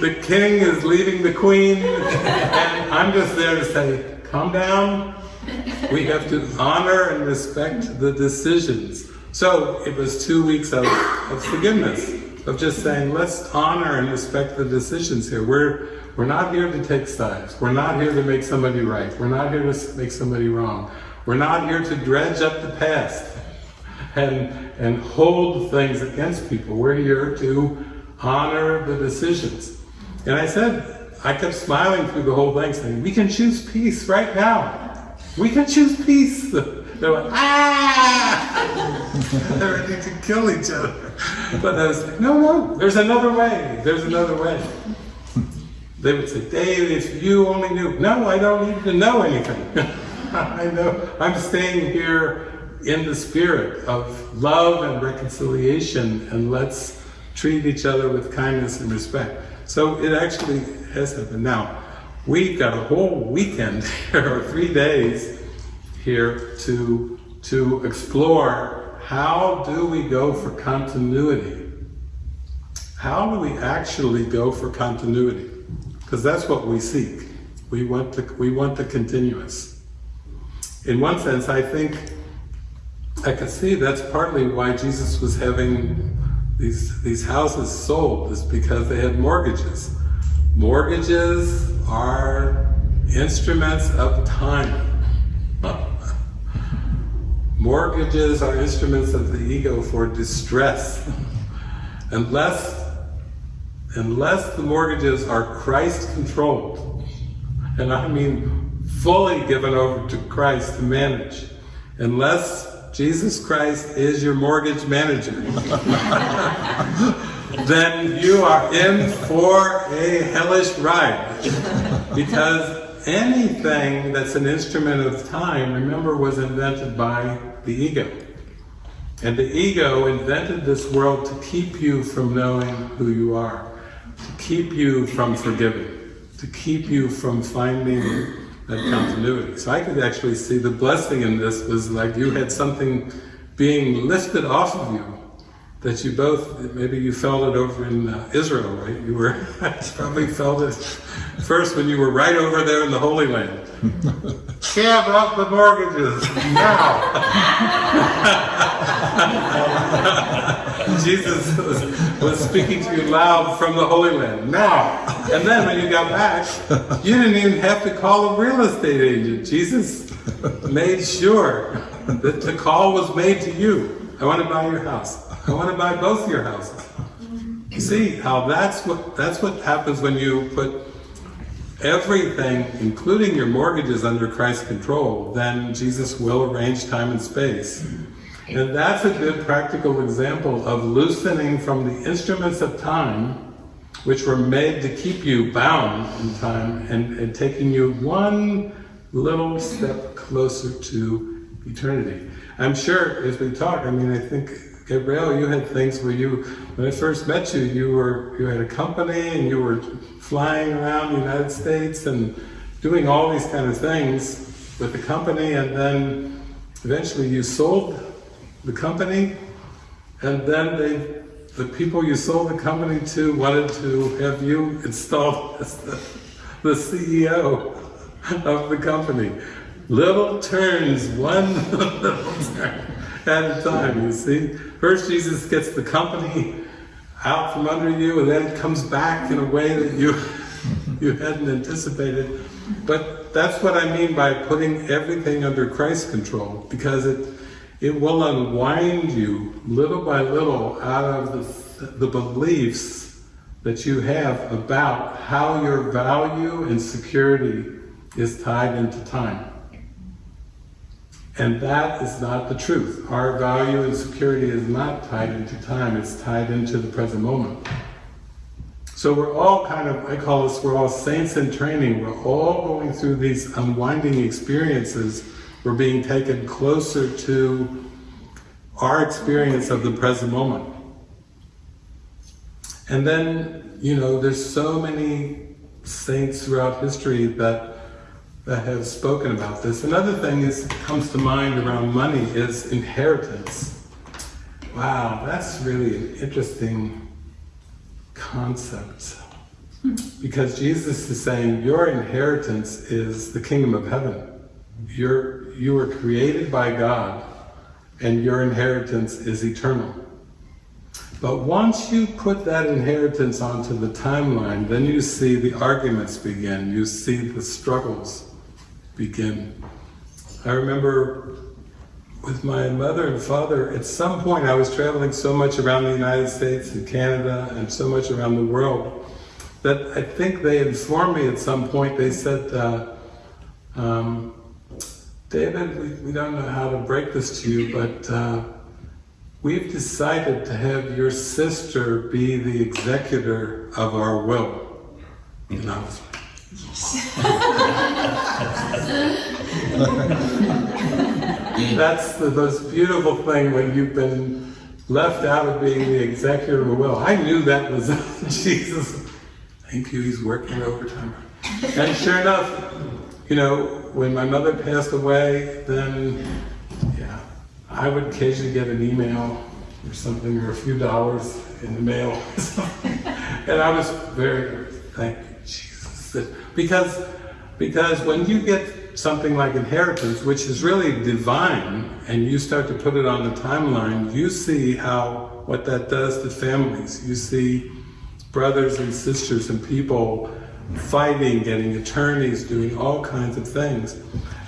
The king is leaving the queen, and I'm just there to say, calm down. We have to honor and respect the decisions. So it was two weeks of, of forgiveness, of just saying, let's honor and respect the decisions here. We're we're not here to take sides. We're not here to make somebody right. We're not here to make somebody wrong. We're not here to dredge up the past and, and hold things against people. We're here to honor the decisions. And I said, I kept smiling through the whole thing, saying, we can choose peace right now. We can choose peace. They're like, ah! They're ready to kill each other. But I was like, no, no, there's another way. There's another way. They would say, Dave, if you only knew. No, I don't need to know anything. I know I'm staying here in the spirit of love and reconciliation and let's treat each other with kindness and respect. So it actually has happened. Now, we've got a whole weekend here, or three days here to, to explore how do we go for continuity? How do we actually go for continuity? Because that's what we seek. We want the, we want the continuous. In one sense, I think I can see that's partly why Jesus was having these, these houses sold, is because they had mortgages. Mortgages are instruments of time. Mortgages are instruments of the ego for distress. unless, unless the mortgages are Christ controlled, and I mean fully given over to Christ to manage, unless Jesus Christ is your mortgage manager, then you are in for a hellish ride. Because anything that's an instrument of time, remember, was invented by the ego. And the ego invented this world to keep you from knowing who you are, to keep you from forgiving, to keep you from finding that continuity. So I could actually see the blessing in this was like you had something being lifted off of you that you both, maybe you felt it over in uh, Israel, right? You were, probably felt it first when you were right over there in the Holy Land. Give up the mortgages, now! Jesus was, was speaking to you loud from the Holy Land, now! And then when you got back, you didn't even have to call a real estate agent. Jesus made sure that the call was made to you. I want to buy your house. I want to buy both your houses. See how that's what that's what happens when you put everything, including your mortgages, under Christ's control, then Jesus will arrange time and space. And that's a good practical example of loosening from the instruments of time, which were made to keep you bound in time, and, and taking you one little step closer to eternity. I'm sure as we talk, I mean, I think Gabrielle, you had things where you, when I first met you, you were you had a company and you were flying around the United States and doing all these kind of things with the company, and then eventually you sold the company, and then they, the people you sold the company to wanted to have you installed as the, the CEO of the company. Little turns, one little turn at a time, you see. First, Jesus gets the company out from under you, and then comes back in a way that you you hadn't anticipated. But that's what I mean by putting everything under Christ's control, because it it will unwind you little by little out of the, the beliefs that you have about how your value and security is tied into time. And that is not the truth. Our value and security is not tied into time, it's tied into the present moment. So we're all kind of, I call this, we're all saints in training. We're all going through these unwinding experiences. We're being taken closer to our experience of the present moment. And then, you know, there's so many saints throughout history that that have spoken about this. Another thing is comes to mind around money is inheritance. Wow, that's really an interesting concept. Because Jesus is saying your inheritance is the kingdom of heaven. You're, you were created by God and your inheritance is eternal. But once you put that inheritance onto the timeline, then you see the arguments begin, you see the struggles begin. I remember with my mother and father, at some point I was traveling so much around the United States and Canada and so much around the world that I think they informed me at some point, they said, uh, um, David, we, we, don't know how to break this to you, but uh, we've decided to have your sister be the executor of our will. And I was That's the most beautiful thing when you've been left out of being the executor of a will. I knew that was Jesus. Thank you, he's working overtime. And sure enough, you know, when my mother passed away, then, yeah, I would occasionally get an email or something, or a few dollars in the mail. and I was very, thank you, Because, because when you get something like inheritance, which is really divine, and you start to put it on the timeline, you see how, what that does to families. You see brothers and sisters and people fighting, getting attorneys, doing all kinds of things.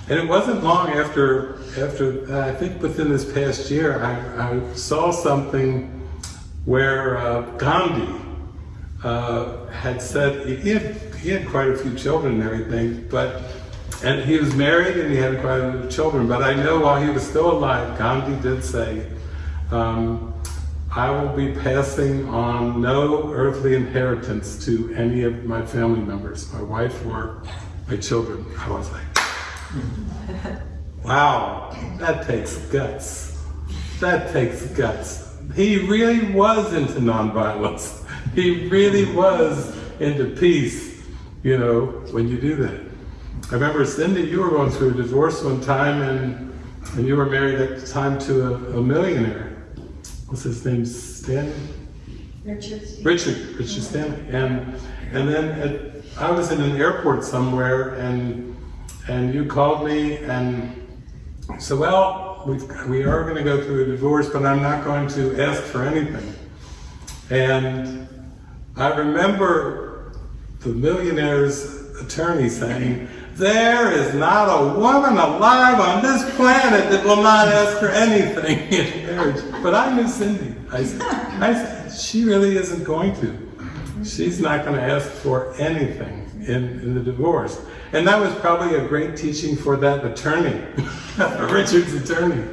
And it wasn't long after, after uh, I think within this past year, I, I saw something where uh, Gandhi uh, had said, had, he had quite a few children and everything, but, and he was married and he had quite a few children, but I know while he was still alive, Gandhi did say, um, I will be passing on no earthly inheritance to any of my family members, my wife or my children. I was like, wow, that takes guts. That takes guts. He really was into nonviolence. He really was into peace, you know, when you do that. I remember, Cindy, you were going through a divorce one time and, and you were married at the time to a, a millionaire. What's his name? Stanley? Richard. Richard, Richard Stanley. And, and then at, I was in an airport somewhere and, and you called me and said, well, we've, we are going to go through a divorce, but I'm not going to ask for anything. And I remember the millionaire's attorney saying, there is not a woman alive on this planet that will not ask for anything in marriage. But I knew Cindy. I said, I said, she really isn't going to. She's not going to ask for anything in, in the divorce. And that was probably a great teaching for that attorney, Richard's attorney,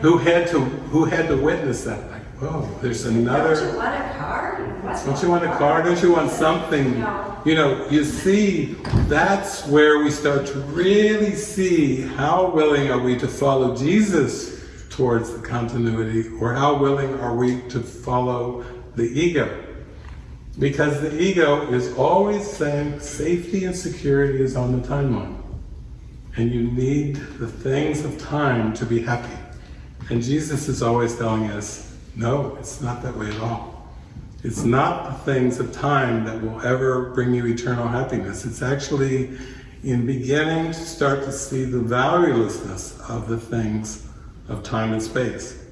who had to who had to witness that. Like, whoa, there's another. Don't you want a car? Don't you want a car? Don't you want something? You know, you see, that's where we start to really see how willing are we to follow Jesus towards the continuity, or how willing are we to follow the ego? Because the ego is always saying safety and security is on the timeline. And you need the things of time to be happy. And Jesus is always telling us, no, it's not that way at all. It's not the things of time that will ever bring you eternal happiness. It's actually in beginning to start to see the valuelessness of the things of time and space.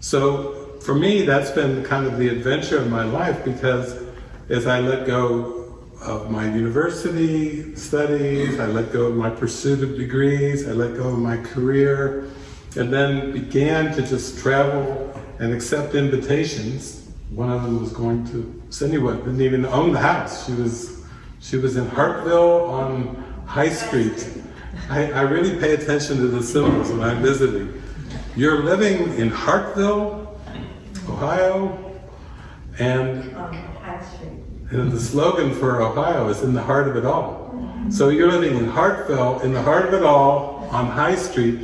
So for me, that's been kind of the adventure of my life because as I let go of my university studies, I let go of my pursuit of degrees, I let go of my career, and then began to just travel and accept invitations. One of them was going to Cindy didn't even own the house. She was she was in Hartville on High Street. I, I really pay attention to the symbols when I'm visiting. You're living in Hartville, Ohio, and, Street. and the slogan for Ohio is in the heart of it all. So you're living in Hartville, in the heart of it all, on High Street,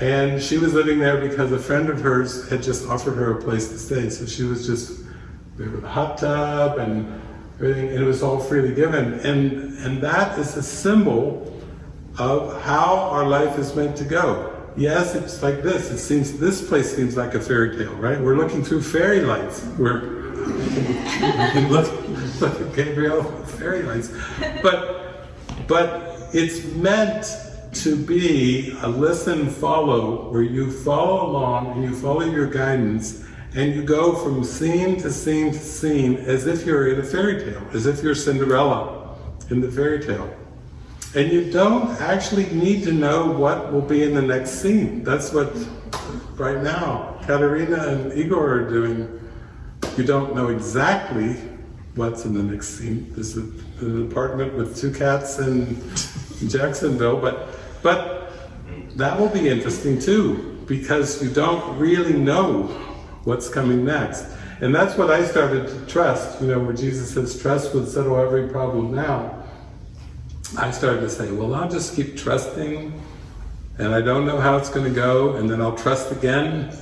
and she was living there because a friend of hers had just offered her a place to stay. So she was just there with a hot tub and everything, and it was all freely given. And, and that is a symbol of how our life is meant to go. Yes, it's like this. It seems this place seems like a fairy tale, right? We're looking through fairy lights. We're we look, look at Gabriel fairy lights, but but it's meant to be a listen follow where you follow along and you follow your guidance and you go from scene to scene to scene as if you're in a fairy tale, as if you're Cinderella in the fairy tale. And you don't actually need to know what will be in the next scene. That's what, right now, Katerina and Igor are doing. You don't know exactly what's in the next scene. There's a, an apartment with two cats in Jacksonville, but, but that will be interesting too, because you don't really know what's coming next. And that's what I started to trust, you know, where Jesus says, trust would settle every problem now. I started to say, well, I'll just keep trusting, and I don't know how it's going to go, and then I'll trust again,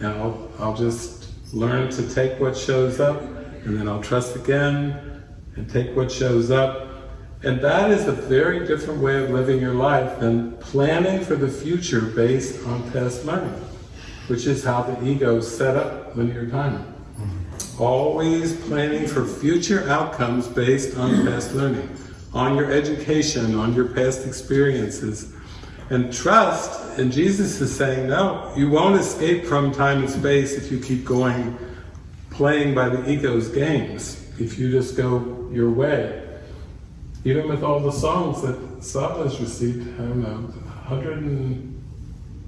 and I'll, I'll just learn to take what shows up, and then I'll trust again, and take what shows up. And that is a very different way of living your life than planning for the future based on past learning, which is how the ego set up linear time. Always planning for future outcomes based on past learning on your education, on your past experiences. And trust, and Jesus is saying, no, you won't escape from time and space if you keep going, playing by the ego's games, if you just go your way. Even with all the songs that Svava has received, I don't know, 100 and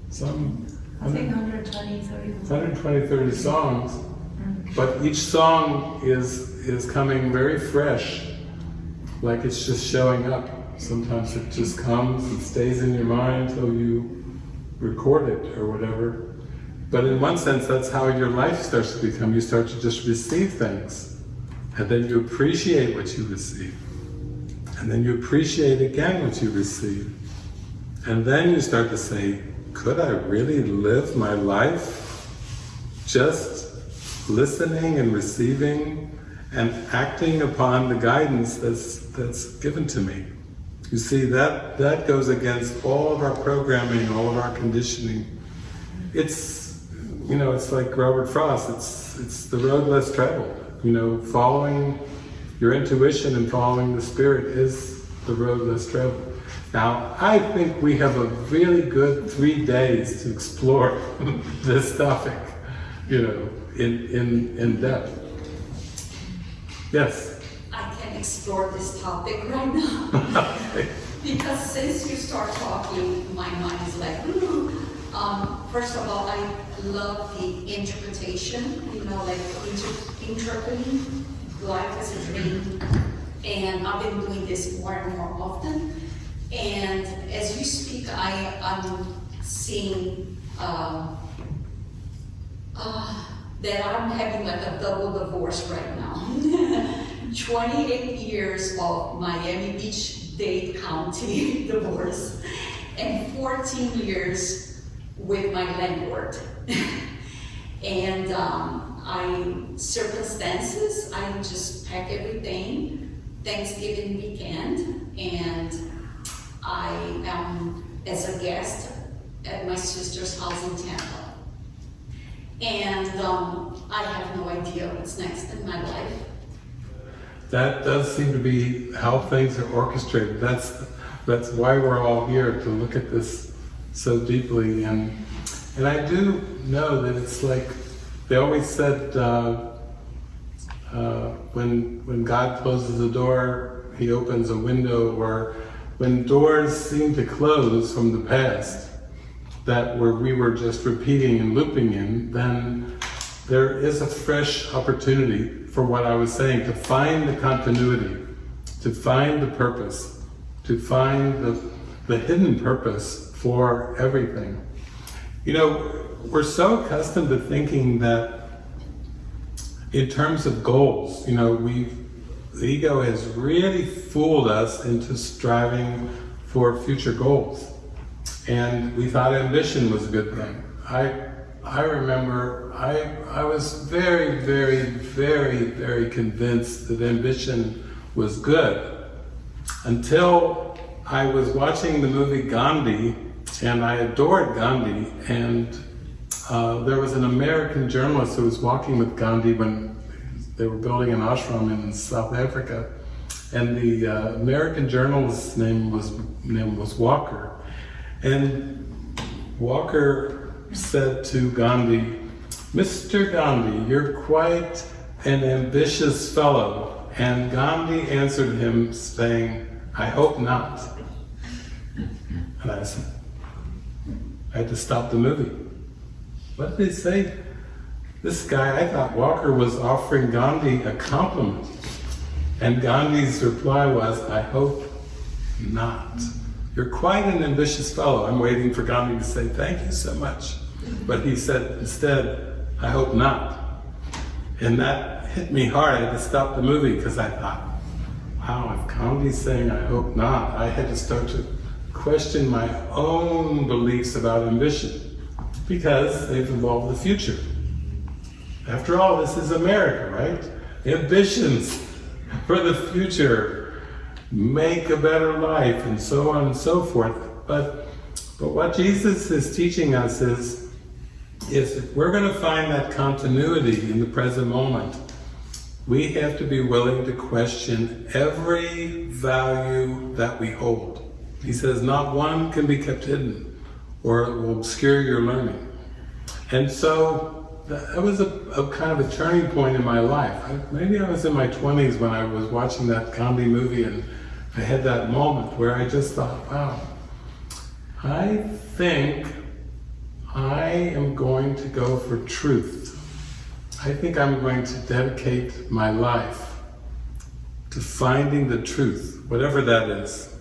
some, I think 120, 30. 120, 30 songs, mm-hmm. but each song is, is coming very fresh like it's just showing up. Sometimes it just comes and stays in your mind until you record it or whatever. But in one sense, that's how your life starts to become. You start to just receive things. And then you appreciate what you receive. And then you appreciate again what you receive. And then you start to say, could I really live my life just listening and receiving and acting upon the guidance that's, that's given to me. You see, that, that goes against all of our programming, all of our conditioning. It's, you know, it's like Robert Frost, it's, it's the road less traveled. You know, following your intuition and following the spirit is the road less traveled. Now, I think we have a really good three days to explore this topic, you know, in, in, in depth. Yes. I can explore this topic right now. because since you start talking, my mind is like, ooh. Um, first of all, I love the interpretation, you know, like inter interpreting life as a dream. And I've been doing this more and more often. And as you speak, I, am seeing um, uh, that I'm having like a double divorce right now. 28 years of Miami Beach Dade County divorce and 14 years with my landlord. and um, I, circumstances, I just pack everything, Thanksgiving weekend, and I am as a guest at my sister's house in Tampa. And um, I have no idea what's next in my life. That does seem to be how things are orchestrated. That's that's why we're all here to look at this so deeply. And and I do know that it's like they always said uh, uh, when when God closes a door, He opens a window. Or when doors seem to close from the past, that where we were just repeating and looping in, then there is a fresh opportunity for what I was saying, to find the continuity, to find the purpose, to find the, the hidden purpose for everything. You know, we're so accustomed to thinking that in terms of goals, you know, we the ego has really fooled us into striving for future goals. And we thought ambition was a good thing. I I remember I, I was very, very, very, very convinced that ambition was good until I was watching the movie Gandhi and I adored Gandhi and uh, there was an American journalist who was walking with Gandhi when they were building an ashram in South Africa and the uh, American journalist's name was, name was Walker and Walker said to Gandhi, Mr. Gandhi, you're quite an ambitious fellow. And Gandhi answered him saying, I hope not. And I said, I had to stop the movie. What did they say? This guy, I thought Walker was offering Gandhi a compliment. And Gandhi's reply was, I hope not. You're quite an ambitious fellow. I'm waiting for Gandhi to say, thank you so much. But he said, instead, I hope not. And that hit me hard. I had to stop the movie because I thought, wow, if Gandhi's saying I hope not, I had to start to question my own beliefs about ambition because they've involved the future. After all, this is America, right? Ambitions for the future, make a better life, and so on and so forth. But, but what Jesus is teaching us is is if we're going to find that continuity in the present moment, we have to be willing to question every value that we hold. He says not one can be kept hidden or it will obscure your learning. And so that was a, a kind of a turning point in my life. I, maybe I was in my 20s when I was watching that Gandhi movie and I had that moment where I just thought, wow, I think I am going to go for truth. I think I'm going to dedicate my life to finding the truth, whatever that is.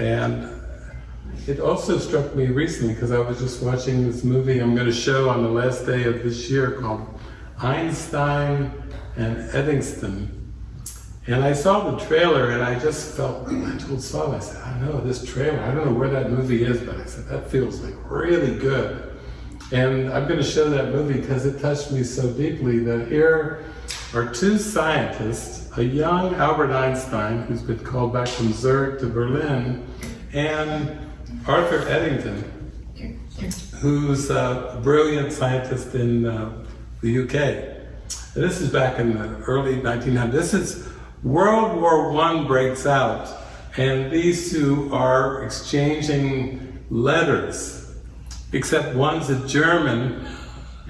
And it also struck me recently because I was just watching this movie I'm going to show on the last day of this year called Einstein and Eddington. And I saw the trailer and I just felt, I told Saul, I said, I know this trailer, I don't know where that movie is, but I said, that feels like really good. And I'm going to show that movie because it touched me so deeply that here are two scientists, a young Albert Einstein, who's been called back from Zurich to Berlin, and Arthur Eddington, who's a brilliant scientist in uh, the UK. And this is back in the early 1900s. This is World War I breaks out, and these two are exchanging letters, except one's a German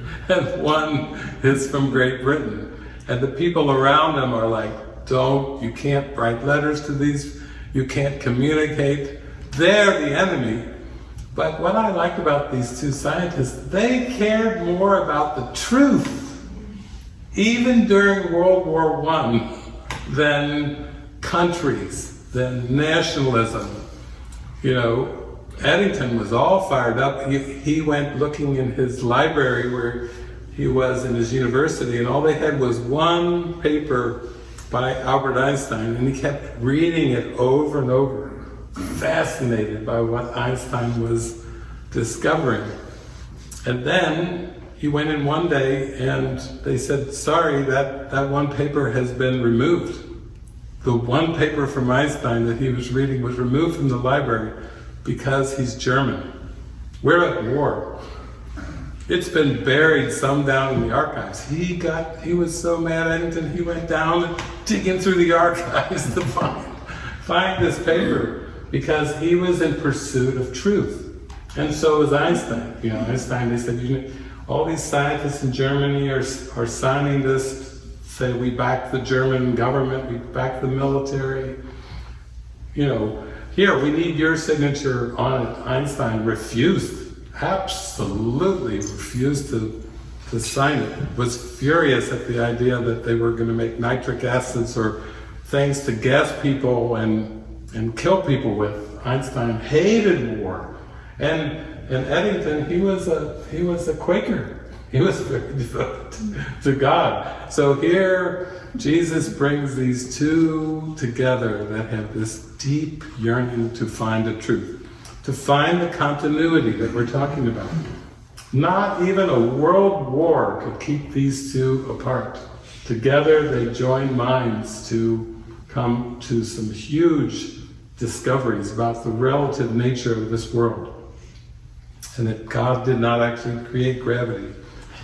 and one is from Great Britain. And the people around them are like, don't, you can't write letters to these, you can't communicate. They're the enemy. But what I like about these two scientists, they cared more about the truth, even during World War I than countries, than nationalism. You know, Eddington was all fired up. He, he went looking in his library where he was in his university, and all they had was one paper by Albert Einstein, and he kept reading it over and over, fascinated by what Einstein was discovering. And then he went in one day and they said, sorry, that, that one paper has been removed. The one paper from Einstein that he was reading was removed from the library because he's German. We're at war. It's been buried some down in the archives. He got, he was so mad at Eddington, he went down digging through the archives to find, find this paper because he was in pursuit of truth. And so was Einstein. You know, Einstein, they said, you know, all these scientists in Germany are, are signing this, say we back the German government, we back the military. You know, here, we need your signature on it. Einstein refused, absolutely refused to, to sign it. Was furious at the idea that they were going to make nitric acids or things to gas people and, and kill people with. Einstein hated war. And, and Eddington, he was a, he was a Quaker. He was very devoted to God. So here, Jesus brings these two together that have this deep yearning to find the truth, to find the continuity that we're talking about. Not even a world war could keep these two apart. Together they join minds to come to some huge discoveries about the relative nature of this world. And that God did not actually create gravity.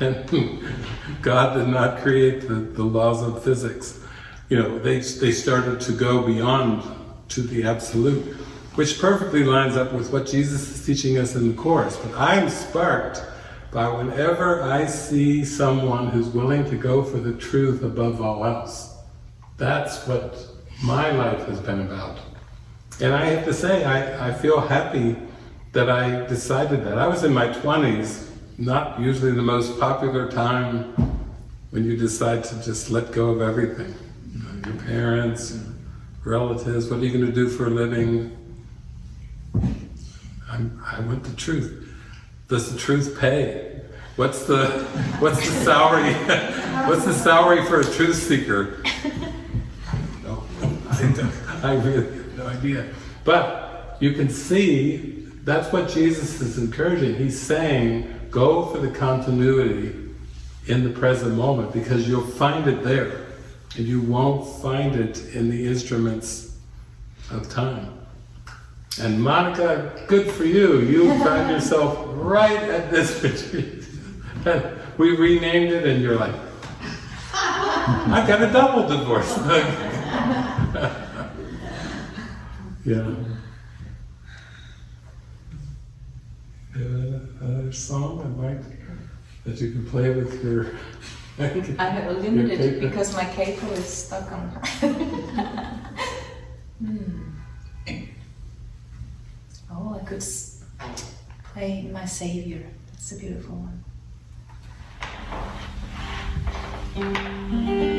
And God did not create the, the laws of physics. You know, they, they started to go beyond to the absolute, which perfectly lines up with what Jesus is teaching us in the Course. But I'm sparked by whenever I see someone who's willing to go for the truth above all else. That's what my life has been about. And I have to say, I, I feel happy that I decided that. I was in my 20s, not usually the most popular time when you decide to just let go of everything. You know, your parents, relatives, what are you going to do for a living? I'm, I want the truth. Does the truth pay? What's the, what's the salary, what's the salary for a truth seeker? No, I, don't- I really idea. But you can see, that's what Jesus is encouraging. He's saying, go for the continuity in the present moment because you'll find it there. And you won't find it in the instruments of time. And Monica, good for you. You found yourself right at this retreat. We renamed it and you're like, I got a double divorce. Yeah. Another song I might, that you can play with your... I have limited capo. because my capo is stuck on. Hmm. Oh, I could play My Savior. That's a beautiful one. Falling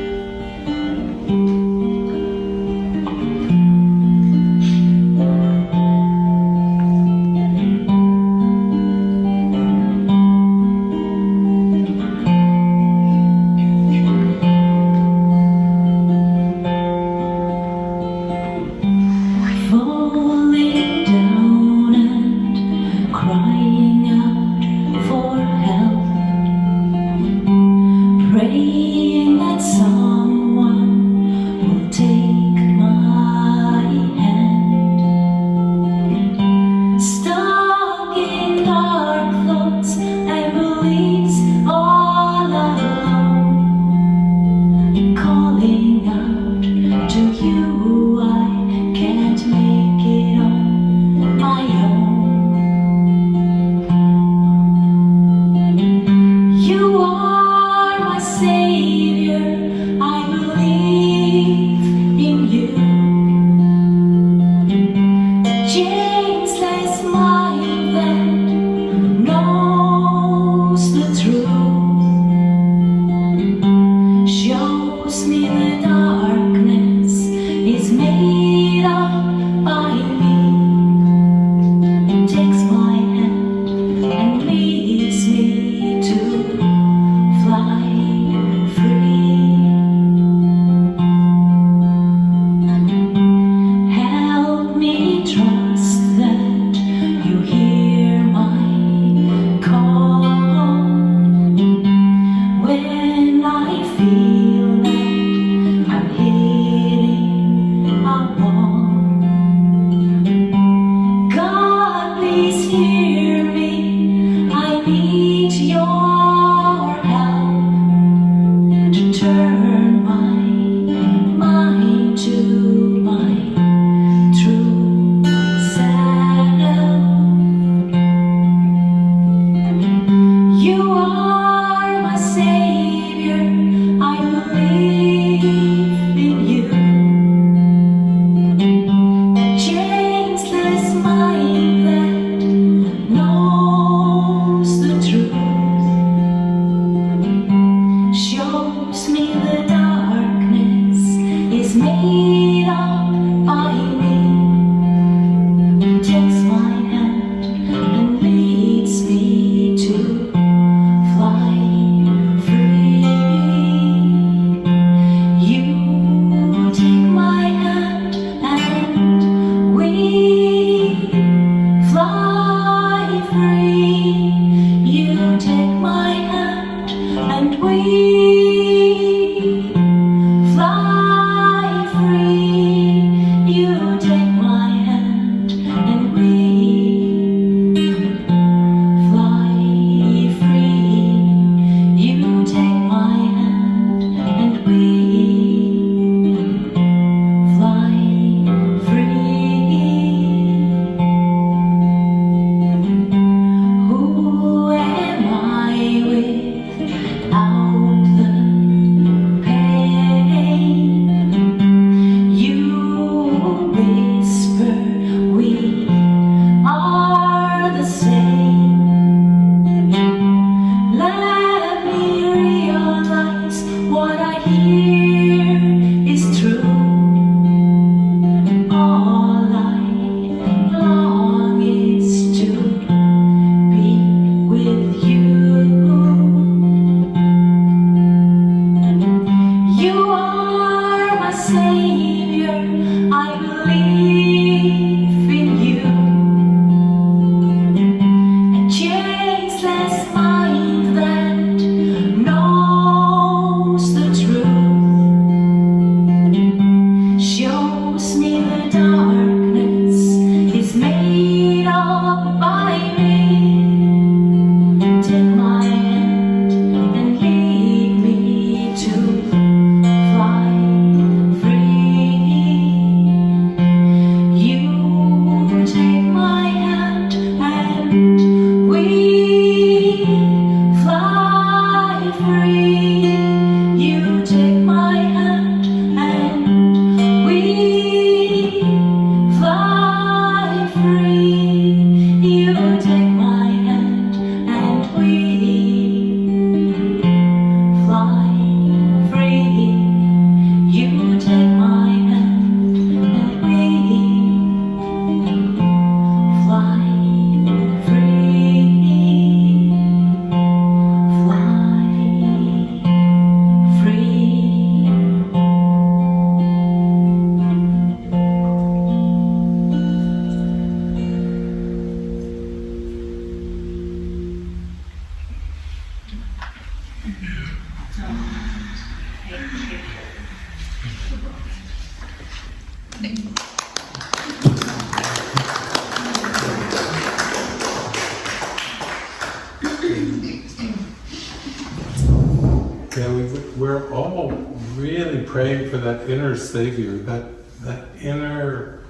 Savior, that, that inner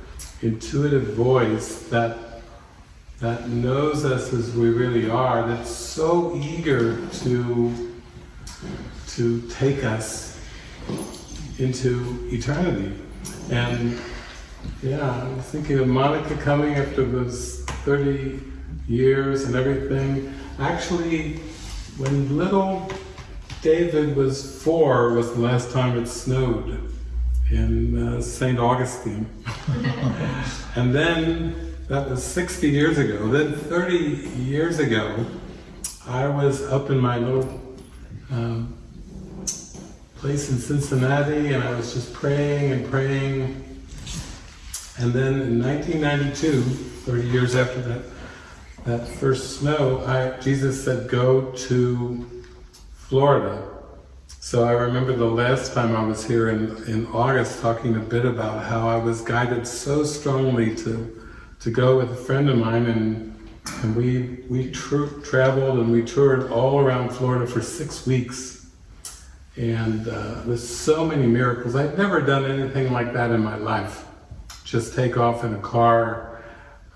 intuitive voice that that knows us as we really are, that's so eager to, to take us into eternity. And yeah, I was thinking of Monica coming after those 30 years and everything. Actually, when little David was four was the last time it snowed in uh, St. Augustine. and then, that was 60 years ago. Then 30 years ago, I was up in my little um, place in Cincinnati and I was just praying and praying. And then in 1992, 30 years after that, that first snow, I, Jesus said, go to Florida so I remember the last time I was here in, in August talking a bit about how I was guided so strongly to, to go with a friend of mine and, and we, we traveled and we toured all around Florida for six weeks and uh, with so many miracles. I'd never done anything like that in my life. Just take off in a car,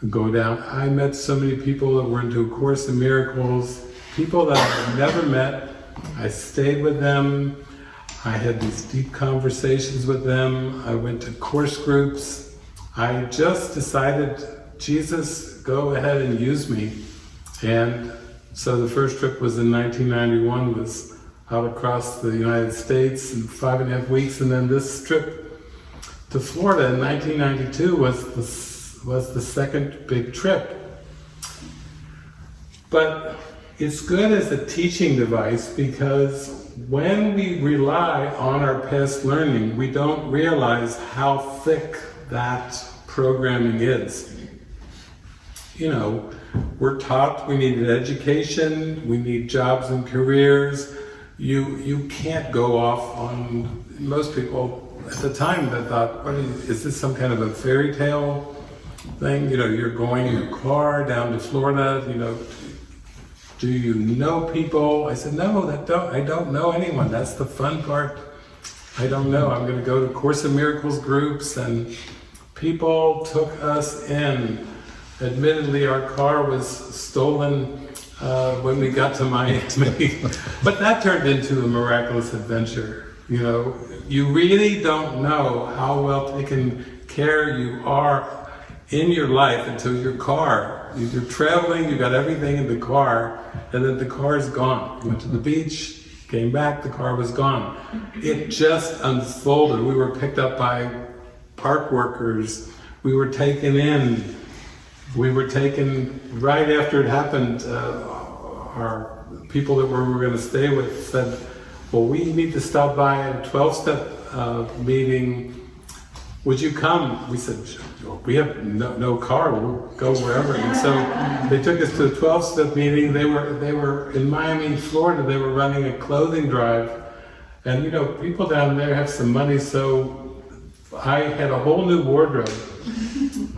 go down. I met so many people that were into A Course in Miracles, people that I've never met I stayed with them. I had these deep conversations with them. I went to course groups. I just decided, Jesus, go ahead and use me. And so the first trip was in 1991, was out across the United States in five and a half weeks, and then this trip to Florida in 1992 was the, was the second big trip. But it's good as a teaching device because when we rely on our past learning, we don't realize how thick that programming is. You know, we're taught we need an education, we need jobs and careers. You you can't go off on most people at the time that thought, what is, is this some kind of a fairy tale thing? You know, you're going in a car down to Florida, you know, do you know people? I said, no, that don't, I don't know anyone. That's the fun part. I don't know. I'm going to go to Course in Miracles groups and people took us in. Admittedly, our car was stolen uh, when we got to Miami, but that turned into a miraculous adventure. You know, you really don't know how well taken care you are in your life until your car. You're traveling, you got everything in the car, and then the car is gone. Went to the beach, came back, the car was gone. It just unfolded. We were picked up by park workers. We were taken in. We were taken right after it happened. Uh, our people that we were going to stay with said, well, we need to stop by a 12-step uh, meeting. Would you come? We said, we have no, no car, we'll go wherever. And so they took us to a 12-step meeting. They were, they were in Miami, Florida, they were running a clothing drive. And you know, people down there have some money, so I had a whole new wardrobe.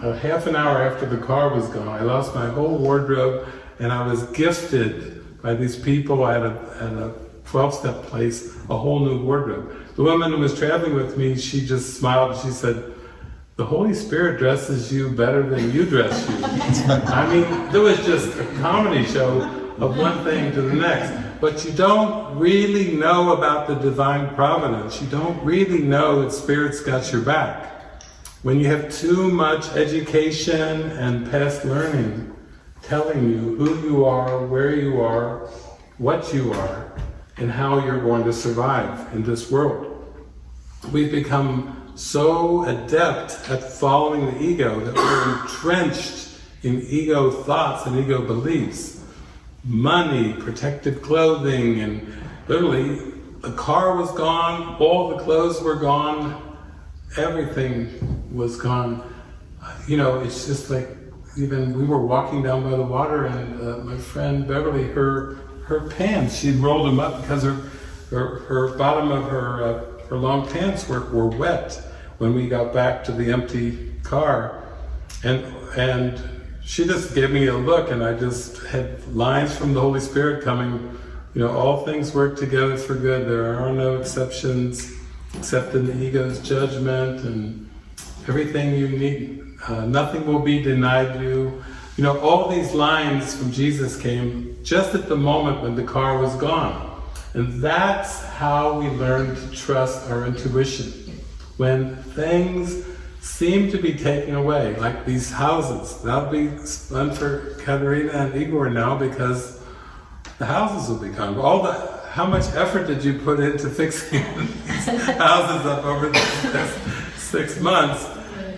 a half an hour after the car was gone, I lost my whole wardrobe and I was gifted by these people at a, at a 12-step place, a whole new wardrobe. The woman who was traveling with me, she just smiled and she said, the Holy Spirit dresses you better than you dress you. I mean, there was just a comedy show of one thing to the next. But you don't really know about the divine providence. You don't really know that Spirit's got your back. When you have too much education and past learning telling you who you are, where you are, what you are, and how you're going to survive in this world. We've become so adept at following the ego that we're entrenched in ego thoughts and ego beliefs. Money, protective clothing, and literally the car was gone, all the clothes were gone, everything was gone. You know, it's just like even we were walking down by the water and uh, my friend Beverly, her her pants, she'd rolled them up because her her, her bottom of her uh, her long pants were, were wet when we got back to the empty car. And, and she just gave me a look and I just had lines from the Holy Spirit coming, you know, all things work together for good. There are no exceptions except in the ego's judgment and everything you need. Uh, nothing will be denied you. You know, all these lines from Jesus came just at the moment when the car was gone. And that's how we learn to trust our intuition. When things seem to be taken away, like these houses. That'll be fun for Katerina and Igor now because the houses will be gone. All the, how much effort did you put into fixing these houses up over the last six months?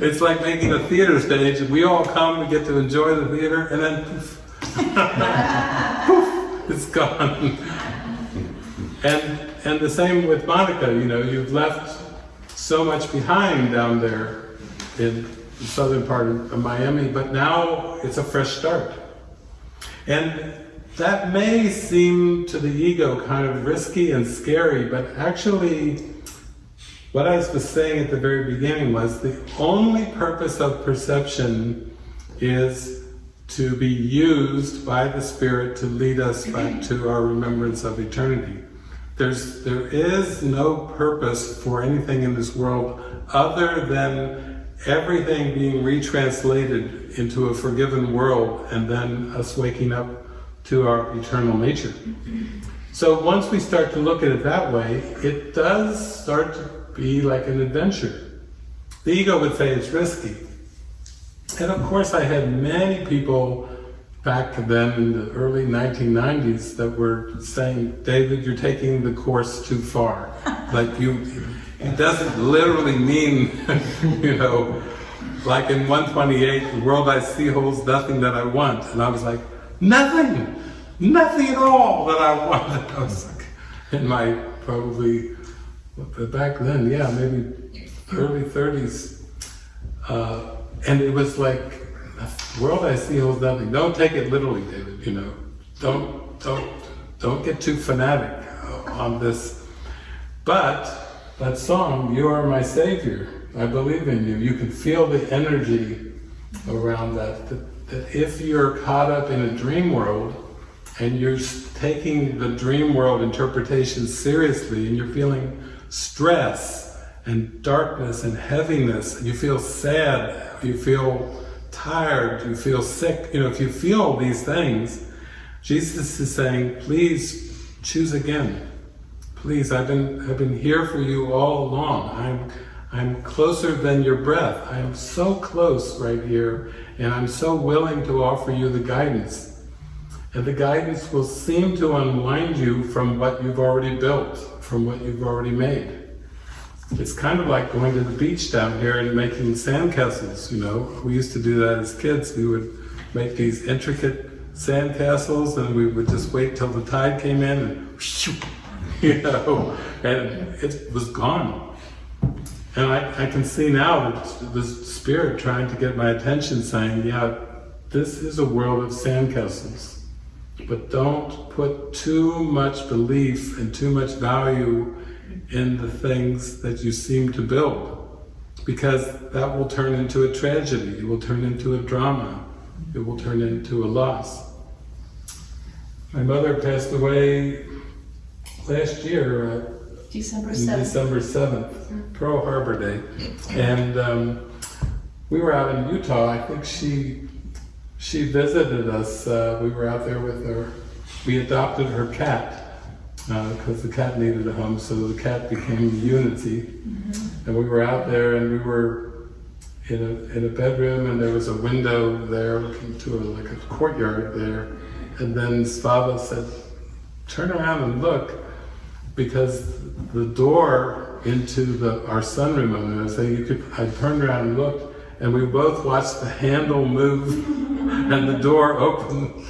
It's like making a theater stage and we all come, we get to enjoy the theater and then poof, poof it's gone. And, and the same with Monica, you know, you've left so much behind down there in the southern part of Miami, but now it's a fresh start. And that may seem to the ego kind of risky and scary, but actually what I was saying at the very beginning was the only purpose of perception is to be used by the Spirit to lead us back to our remembrance of eternity. There's, there is no purpose for anything in this world other than everything being retranslated into a forgiven world and then us waking up to our eternal nature. So once we start to look at it that way, it does start to be like an adventure. The ego would say it's risky. And of course I had many people back then in the early 1990s that were saying, David, you're taking the course too far. like you, it doesn't literally mean, you know, like in 128, the world I see holds nothing that I want. And I was like, nothing, nothing at all that I want. I was like, in my probably, back then, yeah, maybe early 30s. Uh, and it was like, the world I see holds nothing. Don't take it literally, David, you know. Don't, don't, don't get too fanatic on this. But that song, You Are My Savior, I believe in you. You can feel the energy around that, that, that if you're caught up in a dream world and you're taking the dream world interpretation seriously and you're feeling stress and darkness and heaviness, and you feel sad, you feel tired, you feel sick, you know, if you feel these things, Jesus is saying, please choose again. Please, I've been, I've been here for you all along. I'm, I'm closer than your breath. I am so close right here, and I'm so willing to offer you the guidance. And the guidance will seem to unwind you from what you've already built, from what you've already made. It's kind of like going to the beach down here and making sandcastles, you know. We used to do that as kids. We would make these intricate sandcastles and we would just wait till the tide came in and you know, and it was gone. And I, I can see now the spirit trying to get my attention saying, yeah, this is a world of sandcastles. But don't put too much belief and too much value in the things that you seem to build. Because that will turn into a tragedy, it will turn into a drama, it will turn into a loss. My mother passed away last year, uh, December 7th. December 7th, Pearl Harbor Day. And um, we were out in Utah. I think she she visited us. Uh, we were out there with her. We adopted her cat because uh, the cat needed a home, so the cat became Unity. Mm-hmm. And we were out there and we were in a, in a bedroom and there was a window there looking to a, like a courtyard there. And then Svava said, turn around and look because the door into the our sunroom, and I say you could, I turned around and looked and we both watched the handle move and the door open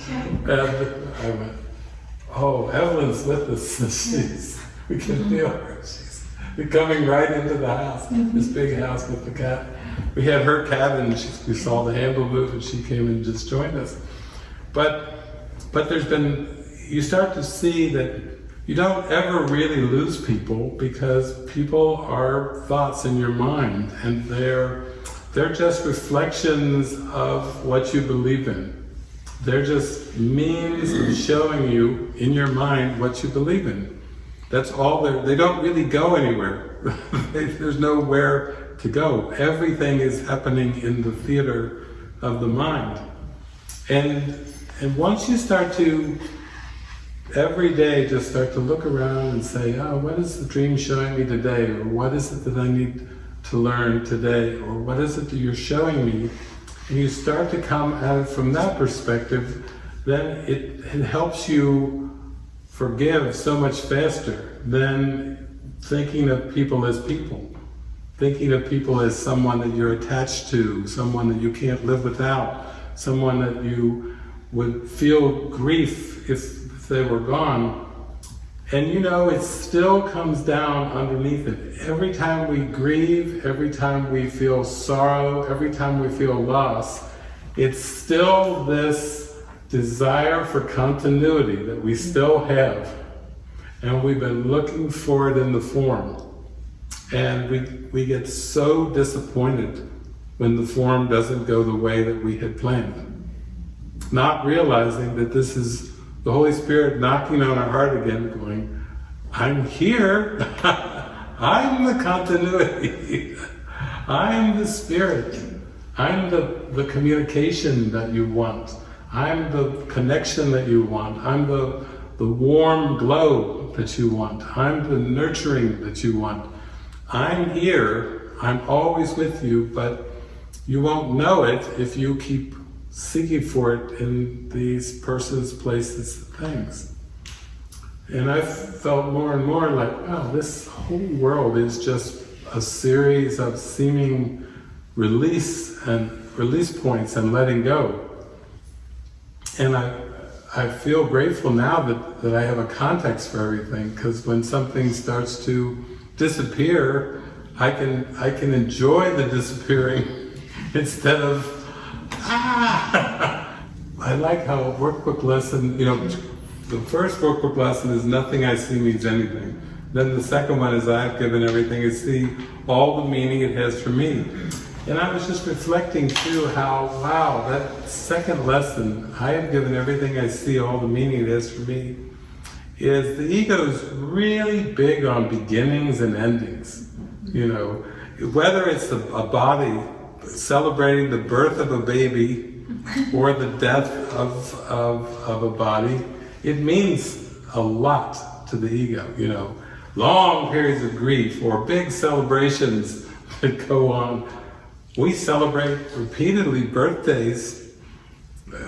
and I went, oh, Evelyn's with us. She's, we can feel her. She's coming right into the house, mm-hmm. this big house with the cat. We had her cabin, she, we saw the handle move and she came and just joined us. But, but there's been, you start to see that you don't ever really lose people because people are thoughts in your mind and they're, they're just reflections of what you believe in. They're just means of showing you in your mind what you believe in. That's all they don't really go anywhere. There's nowhere to go. Everything is happening in the theater of the mind. And, and once you start to, every day, just start to look around and say, oh, what is the dream showing me today? Or what is it that I need to learn today? Or what is it that you're showing me? You start to come at it from that perspective, then it, it helps you forgive so much faster than thinking of people as people. Thinking of people as someone that you're attached to, someone that you can't live without, someone that you would feel grief if, if they were gone. And you know, it still comes down underneath it. Every time we grieve, every time we feel sorrow, every time we feel loss, it's still this desire for continuity that we still have. And we've been looking for it in the form. And we, we get so disappointed when the form doesn't go the way that we had planned. not realizing that this is the Holy Spirit knocking on our heart again, going, I'm here. I'm the continuity. I'm the Spirit. I'm the, the communication that you want. I'm the connection that you want. I'm the, the warm glow that you want. I'm the nurturing that you want. I'm here. I'm always with you, but you won't know it if you keep seeking for it in these persons, places, things. And I felt more and more like, wow, this whole world is just a series of seeming release and release points and letting go. And I, I feel grateful now that, that I have a context for everything because when something starts to disappear, I can, I can enjoy the disappearing instead of, ah! I like how a workbook lesson, you know, the first workbook lesson is nothing I see means anything. Then the second one is I've given everything I see all the meaning it has for me. And I was just reflecting too how, wow, that second lesson, I have given everything I see all the meaning it has for me, is the ego is really big on beginnings and endings. You know, whether it's a, a body celebrating the birth of a baby or the death of, of, of a body, it means a lot to the ego, you know. Long periods of grief or big celebrations that go on. We celebrate repeatedly birthdays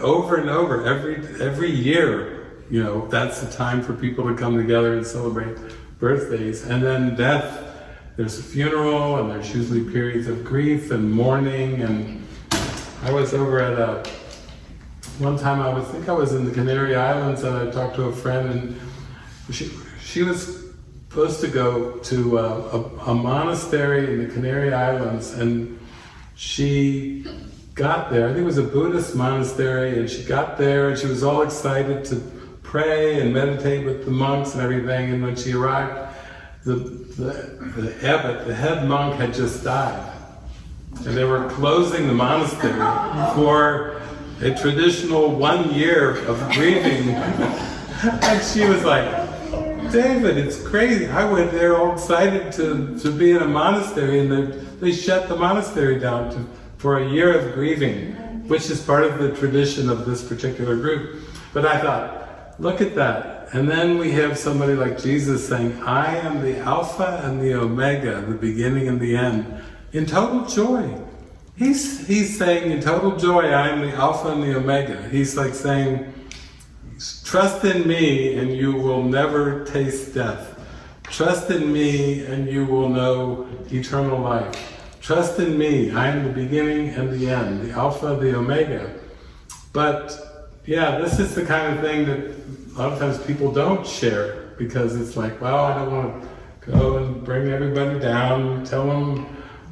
over and over every every year. You know, that's the time for people to come together and celebrate birthdays. And then death, there's a funeral and there's usually periods of grief and mourning and I was over at a one time I was I think I was in the Canary Islands and I talked to a friend and she she was supposed to go to a, a, a monastery in the Canary Islands and she got there, I think it was a Buddhist monastery, and she got there and she was all excited to pray and meditate with the monks and everything, and when she arrived, the, the, the abbot, the head monk had just died. And they were closing the monastery for a traditional one year of grieving. and she was like, David, it's crazy. I went there all excited to, to be in a monastery and they, they shut the monastery down to, for a year of grieving, which is part of the tradition of this particular group. But I thought, look at that. And then we have somebody like Jesus saying, I am the Alpha and the Omega, the beginning and the end, in total joy. He's, he's saying, in total joy, I am the Alpha and the Omega. He's like saying, Trust in me and you will never taste death. Trust in me and you will know eternal life. Trust in me, I am the beginning and the end, the Alpha, the Omega. But yeah, this is the kind of thing that a lot of times people don't share because it's like, well, I don't want to go and bring everybody down, tell them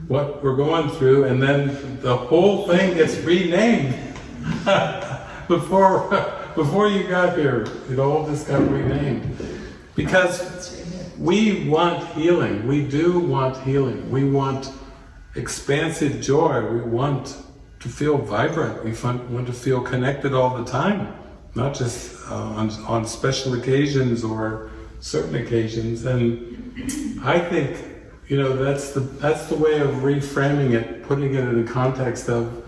what we're going through, and then the whole thing gets renamed before before you got here, it all just got renamed. Because we want healing. We do want healing. We want expansive joy. We want to feel vibrant. We want to feel connected all the time, not just uh, on, on special occasions or certain occasions. And I think, you know, that's the, that's the way of reframing it, putting it in the context of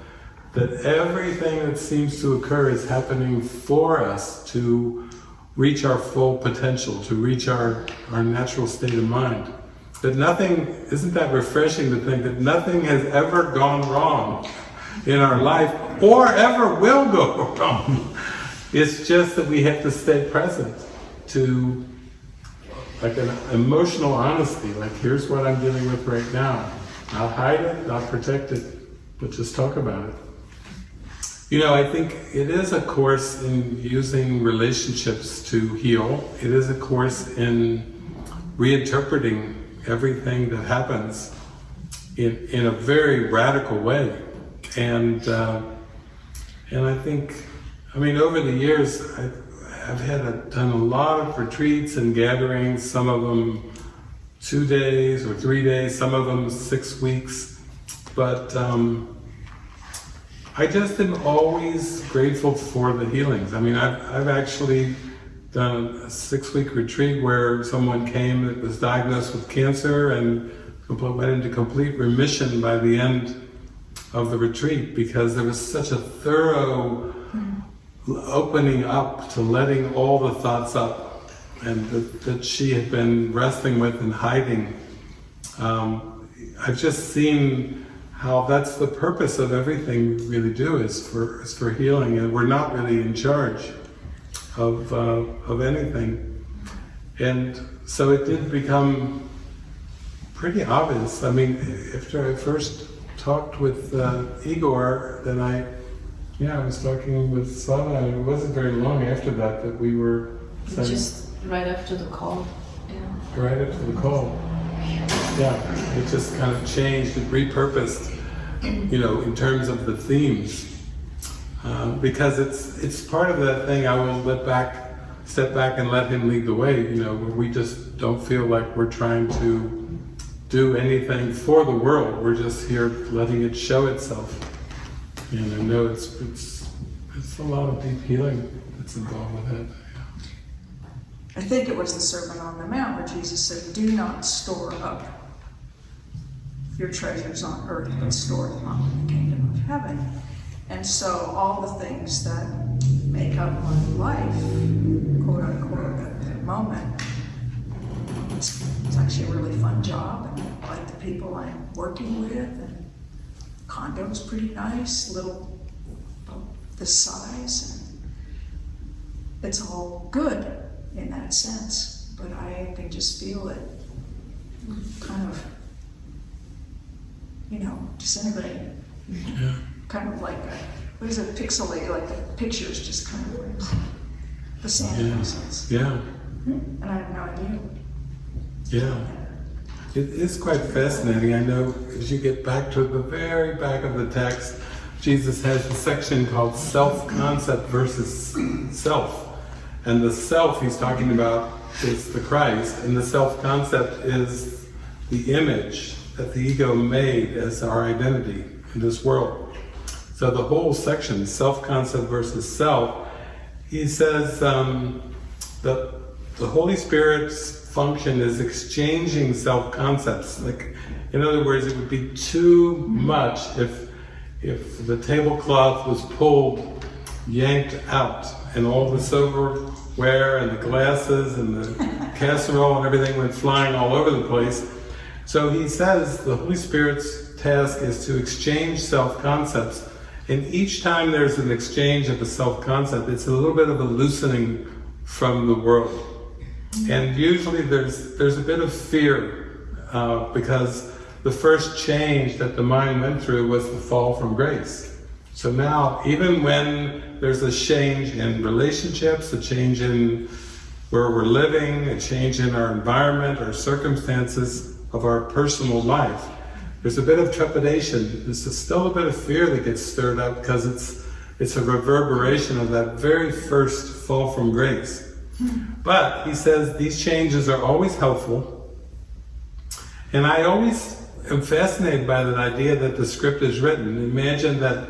that everything that seems to occur is happening for us to reach our full potential, to reach our, our natural state of mind. That nothing, isn't that refreshing to think that nothing has ever gone wrong in our life or ever will go wrong. It's just that we have to stay present to like an emotional honesty, like here's what I'm dealing with right now. Not hide it, not protect it, but just talk about it. You know, I think it is a course in using relationships to heal. It is a course in reinterpreting everything that happens in, in a very radical way. And, uh, and I think, I mean, over the years, I've, I've had a, done a lot of retreats and gatherings, some of them two days or three days, some of them six weeks. But um, I just am always grateful for the healings. I mean, I've, I've actually done a six-week retreat where someone came that was diagnosed with cancer and went into complete remission by the end of the retreat because there was such a thorough opening up to letting all the thoughts up and that, that she had been wrestling with and hiding. Um, I've just seen how that's the purpose of everything we really do is for is for healing, and we're not really in charge of uh, of anything. And so it did become pretty obvious. I mean, after I first talked with uh, Igor, then I, yeah, I was talking with Svava, and it wasn't very long after that that we were Just right after the call. Yeah. right after the call. Yeah, it just kind of changed, and repurposed, you know, in terms of the themes. Um, because it's it's part of that thing. I will let back, step back, and let him lead the way. You know, where we just don't feel like we're trying to do anything for the world. We're just here letting it show itself. And I know it's it's it's a lot of deep healing that's involved with it. I think it was the Sermon on the Mount where Jesus said, Do not store up your treasures on earth, but store them up in the kingdom of heaven. And so all the things that make up my life, quote unquote, at that moment, it's, it's actually a really fun job. And I like the people I'm working with, and condo's pretty nice, little about this size. And it's all good in that sense, but I can just feel it kind of, you know, disintegrating. Yeah. Kind of like a, what is it, pixelated, like the pictures just kind of like the sand Yeah. sense. Yeah. Hmm? And I have no idea. Yeah. It is quite fascinating. I know as you get back to the very back of the text, Jesus has a section called self-concept versus self. And the self he's talking about is the Christ, and the self-concept is the image that the ego made as our identity in this world. So the whole section, self-concept versus self, he says um, that the Holy Spirit's function is exchanging self-concepts. Like, in other words, it would be too much if if the tablecloth was pulled, yanked out, and all the silverware and the glasses and the casserole and everything went flying all over the place. So he says the Holy Spirit's task is to exchange self-concepts. And each time there's an exchange of a self-concept, it's a little bit of a loosening from the world. And usually there's there's a bit of fear uh, because the first change that the mind went through was the fall from grace. So now, even when there's a change in relationships, a change in where we're living, a change in our environment or circumstances of our personal life, there's a bit of trepidation. There's still a bit of fear that gets stirred up because it's it's a reverberation of that very first fall from grace. But he says these changes are always helpful. And I always am fascinated by that idea that the script is written. Imagine that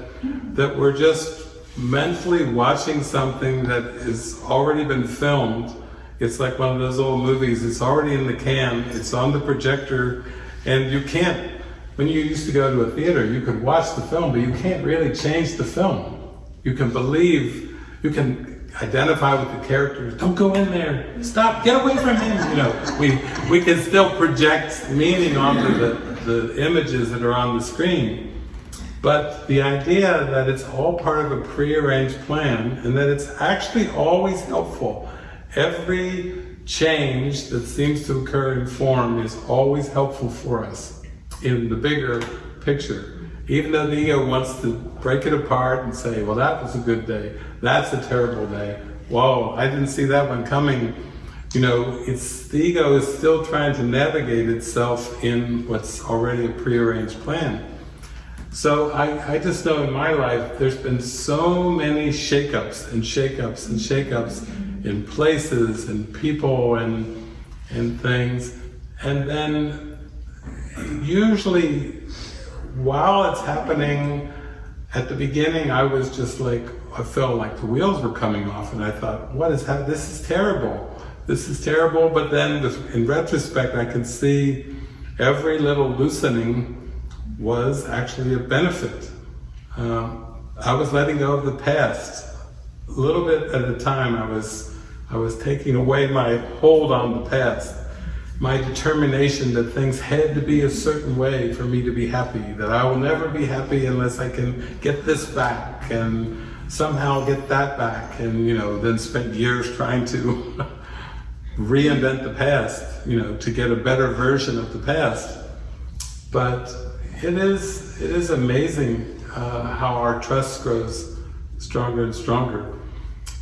that we're just mentally watching something that has already been filmed. It's like one of those old movies, it's already in the can, it's on the projector, and you can't when you used to go to a theater, you could watch the film, but you can't really change the film. You can believe, you can identify with the characters. Don't go in there. Stop. Get away from him. You know, we we can still project meaning onto the, the images that are on the screen. But the idea that it's all part of a prearranged plan and that it's actually always helpful. Every change that seems to occur in form is always helpful for us in the bigger picture. Even though the ego wants to break it apart and say, well, that was a good day, that's a terrible day, whoa, I didn't see that one coming. You know, it's the ego is still trying to navigate itself in what's already a prearranged plan. So I, I just know in my life there's been so many shakeups and shakeups and shakeups in places and people and and things. And then usually while it's happening at the beginning, I was just like, I felt like the wheels were coming off, and I thought, what is happening? This is terrible. This is terrible. But then, in retrospect, I can see every little loosening was actually a benefit. Um, I was letting go of the past. A little bit at a time, I was, I was taking away my hold on the past. My determination that things had to be a certain way for me to be happy, that I will never be happy unless I can get this back and somehow get that back. And, you know, then spent years trying to reinvent the past, you know, to get a better version of the past. But it is, it is amazing uh, how our trust grows stronger and stronger.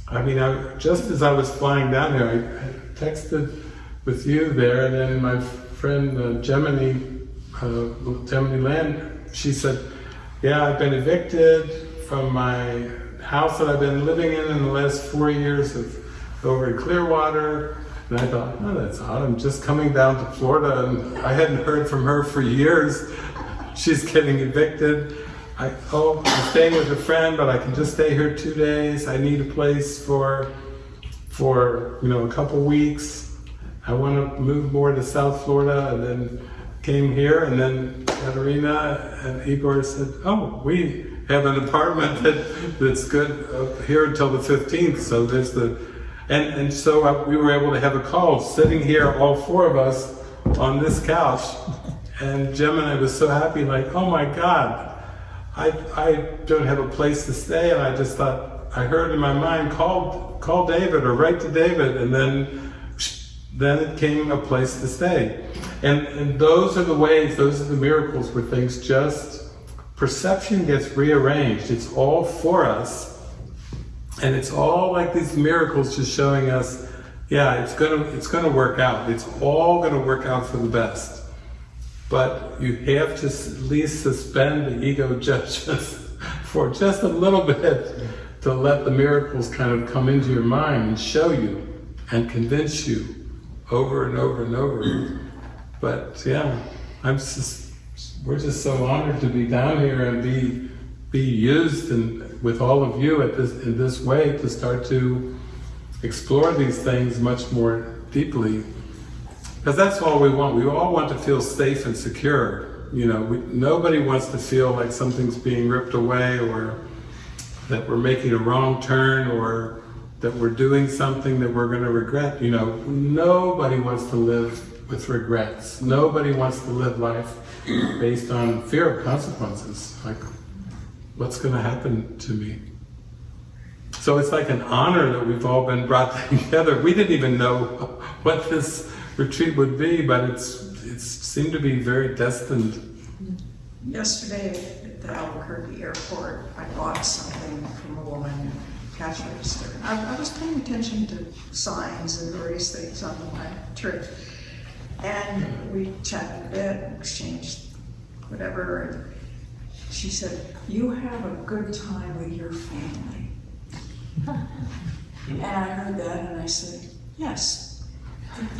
I mean, I, just as I was flying down here, I, I texted with you there, and then my friend uh, Gemini, uh, Gemini Land, she said, "Yeah, I've been evicted from my house that I've been living in in the last four years of over in Clearwater." And I thought, "Oh, that's odd. I'm just coming down to Florida, and I hadn't heard from her for years. She's getting evicted." I, oh, I'm staying with a friend, but I can just stay here two days. I need a place for, for you know, a couple weeks. I want to move more to South Florida, and then came here, and then Katerina and Igor said, "Oh, we have an apartment that that's good here until the 15th." So there's the, and and so I, we were able to have a call sitting here, all four of us on this couch, and Gemini was so happy, like, "Oh my God." I, I don't have a place to stay, and I just thought, I heard in my mind, call, call David or write to David, and then, then it came a place to stay. And, and those are the ways, those are the miracles where things just, perception gets rearranged. It's all for us, and it's all like these miracles just showing us, yeah, it's gonna, it's gonna work out. It's all gonna work out for the best. But you have to at least suspend the ego judgments for just a little bit to let the miracles kind of come into your mind and show you and convince you over and over and over. But yeah, I'm just, we're just so honored to be down here and be be used and with all of you at this in this way to start to explore these things much more deeply because that's all we want. We all want to feel safe and secure. You know, we, nobody wants to feel like something's being ripped away or that we're making a wrong turn or that we're doing something that we're going to regret. You know, nobody wants to live with regrets. Nobody wants to live life based on fear of consequences. Like, what's going to happen to me? So it's like an honor that we've all been brought together. We didn't even know what this retreat would be, but it's it seemed to be very destined. Yesterday at the Albuquerque airport, I bought something from a woman cash register. I, I was paying attention to signs and various things on the my trip. And we chatted a bit, exchanged whatever, and she said, you have a good time with your family. And I heard that and I said, yes.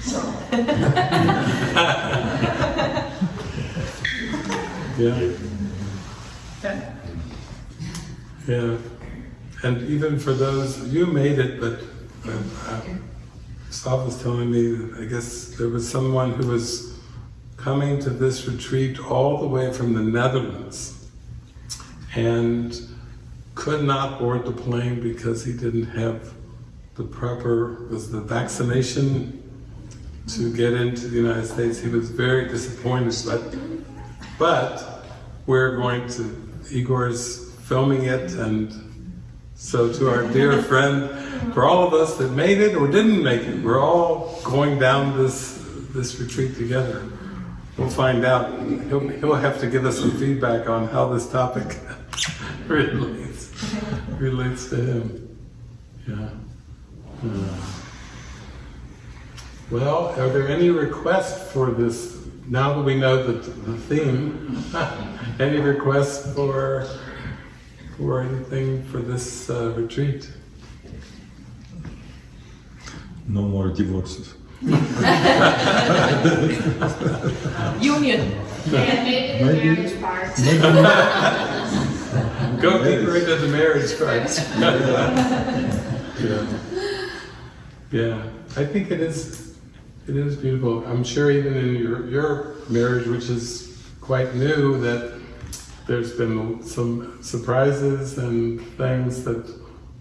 So, Yeah. that, Yeah, and even for those, you made it, but uh, Stav was telling me, I guess there was someone who was coming to this retreat all the way from the Netherlands and could not board the plane because he didn't have the proper, was the vaccination to get into the United States. He was very disappointed, but but we're going to, Igor's filming it, and so to our dear friend, for all of us that made it or didn't make it, we're all going down this this retreat together. We'll find out. He'll, he'll have to give us some feedback on how this topic relates, relates to him. Yeah. Yeah. Well, are there any requests for this, now that we know the, the theme, any requests for, for anything for this uh, retreat? No more divorces. Union. Maybe, maybe Go deeper into the marriage part. yeah. Yeah. I think it is it is beautiful. I'm sure even in your your marriage, which is quite new, that there's been some surprises and things that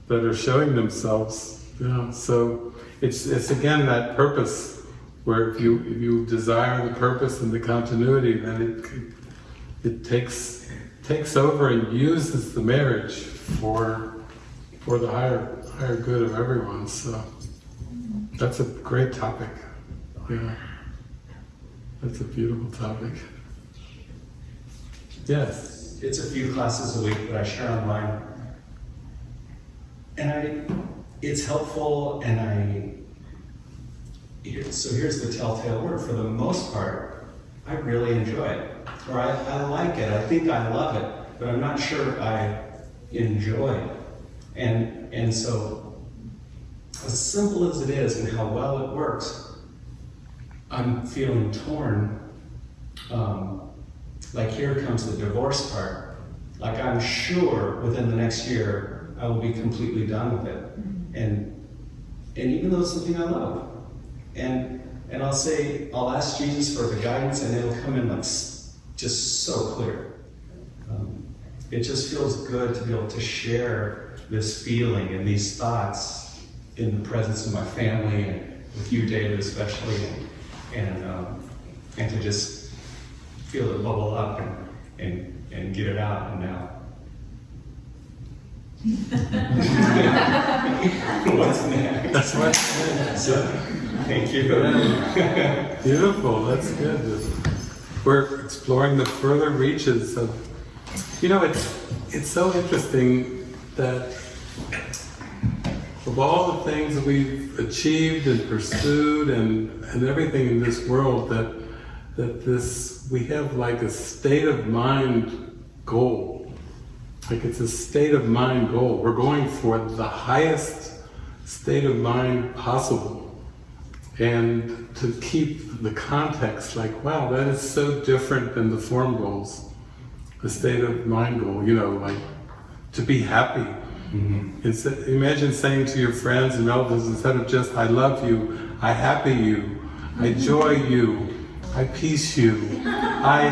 that are showing themselves. Yeah. So it's it's again that purpose where if you if you desire the purpose and the continuity, then it it takes takes over and uses the marriage for for the higher higher good of everyone. So that's a great topic. Yeah, that's a beautiful topic. Yes. It's a few classes a week, that I share online. And I, it's helpful and I, so here's the telltale word. For the most part, I really enjoy it. Or I, I like it. I think I love it, but I'm not sure I enjoy it. And, and so, as simple as it is and how well it works, I'm feeling torn. Um, like here comes the divorce part. Like I'm sure within the next year I will be completely done with it. And and even though it's something I love. And and I'll say I'll ask Jesus for the guidance and it'll come in like just so clear. Um, it just feels good to be able to share this feeling and these thoughts in the presence of my family and with you, David, especially, and and, um, and to just feel it bubble up and, and, and get it out and now. What's next? That's what. So, thank you. Beautiful. That's good. We're exploring the further reaches of. You know, it's it's so interesting that of all the things that we've achieved and pursued and and everything in this world, that that this we have like a state of mind goal. Like it's a state of mind goal. We're going for the highest state of mind possible and to keep the context like, wow, that is so different than the form goals, the state of mind goal, you know, like to be happy. Mm-hmm. Instead, imagine saying to your friends and relatives, instead of just, I love you, I happy you, I mm-hmm. joy you, I peace you, I,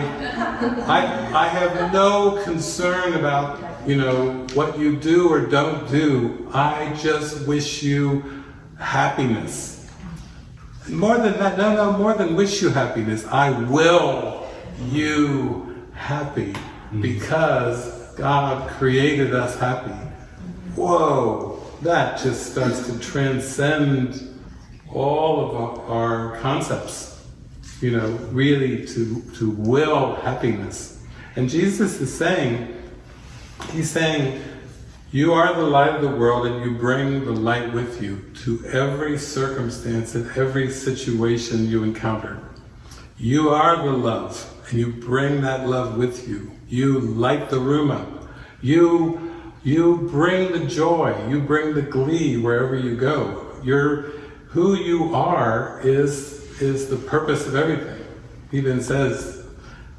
I, I have no concern about, you know, what you do or don't do. I just wish you happiness. More than that, no, no, more than wish you happiness. I will you happy mm. because God created us happy. Whoa, that just starts to transcend all of our, our concepts, you know, really to, to will happiness. And Jesus is saying, He's saying, you are the light of the world and you bring the light with you to every circumstance and every situation you encounter. You are the love and you bring that love with you. You light the room up. You, you bring the joy. You bring the glee wherever you go. You're, who you are is, is the purpose of everything. He even says,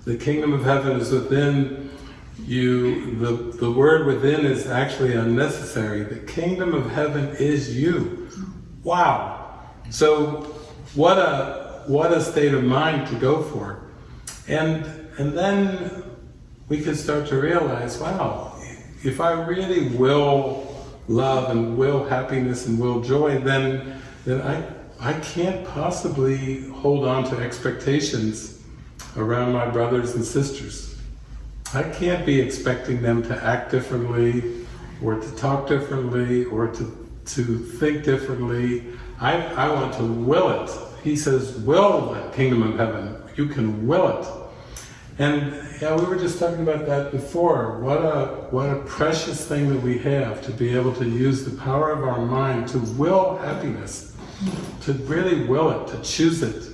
the kingdom of heaven is within you, the, the word within is actually unnecessary. The kingdom of heaven is you. Wow. So what a, what a state of mind to go for. And, and then we can start to realize, wow, if I really will love and will happiness and will joy, then, then I, I can't possibly hold on to expectations around my brothers and sisters. I can't be expecting them to act differently, or to talk differently, or to, to think differently. I, I want to will it. He says, will the kingdom of heaven. You can will it. And yeah, we were just talking about that before. What a, what a precious thing that we have to be able to use the power of our mind to will happiness, to really will it, to choose it.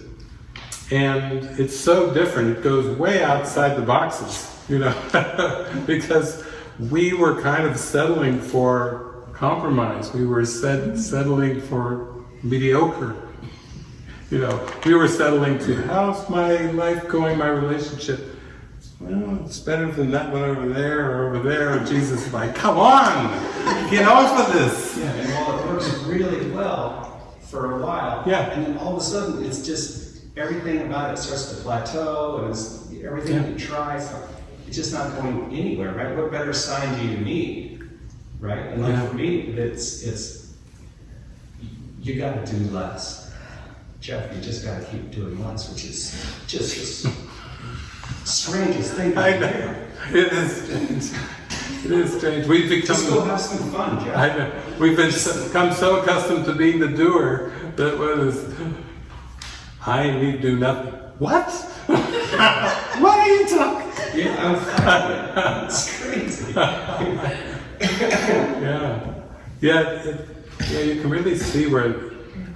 And it's so different. It goes way outside the boxes, you know, because we were kind of settling for compromise. We were set, settling for mediocre. You know, we were settling to how's my life going, my relationship. well, it's better than that one over there or over there. Jesus is like, come on, get off of this. Yeah, and while it works really well for a while, Yeah. and then all of a sudden it's just everything about it starts to plateau, and it's everything Yeah. you try, it's just not going anywhere, right? What better sign do you need, right? And like Yeah. for me, it's it's you got to do less, Jeff. You just got to keep doing less, which is just the strangest thing. to I hear. know. It is. It is strange. We've become. Just go have some fun, Jeff. I know. We've been so- become so accustomed to being the doer that what is, I need to do nothing. What? what are you talking? Yeah, I'm fine. It's crazy. Yeah. Yeah, it, yeah, you can really see where,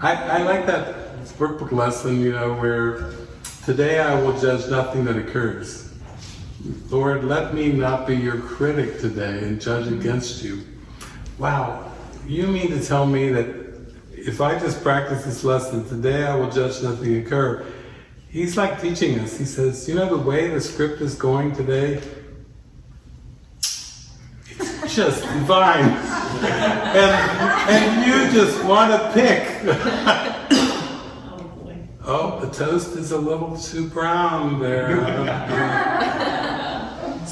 I, I like that workbook lesson, you know, where today I will judge nothing that occurs. Lord, let me not be your critic today and judge against you. Wow, you mean to tell me that if I just practice this lesson, today I will judge nothing occur. He's like teaching us. He says, you know the way the script is going today? It's just divine. and, and you just want to pick. oh, the toast is a little too brown there.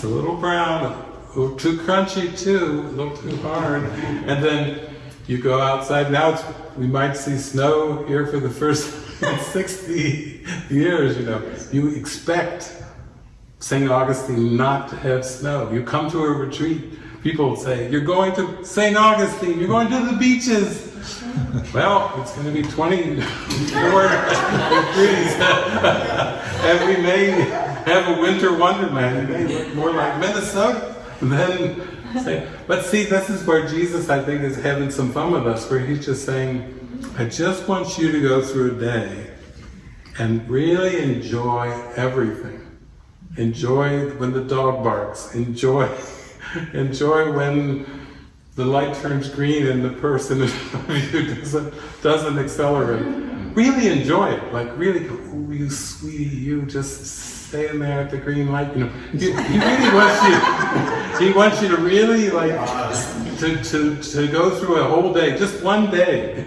it's a little brown, too crunchy too, a little too hard. And then you go outside. Now we might see snow here for the first 60 years, you know. You expect St. Augustine not to have snow. You come to a retreat, people say, You're going to St. Augustine, you're going to the beaches. Well, it's going to be 24 degrees. and we may have a winter wonderland. May look more like Minnesota than say. But see, this is where Jesus, I think, is having some fun with us, where he's just saying, I just want you to go through a day and really enjoy everything. Enjoy when the dog barks. Enjoy, enjoy when the light turns green and the person in front of you doesn't doesn't accelerate. Really enjoy it. Like really, oh, you sweetie, you just staying there at the green light. You know, he, he really wants you. He wants you to really like to, to to go through a whole day, just one day,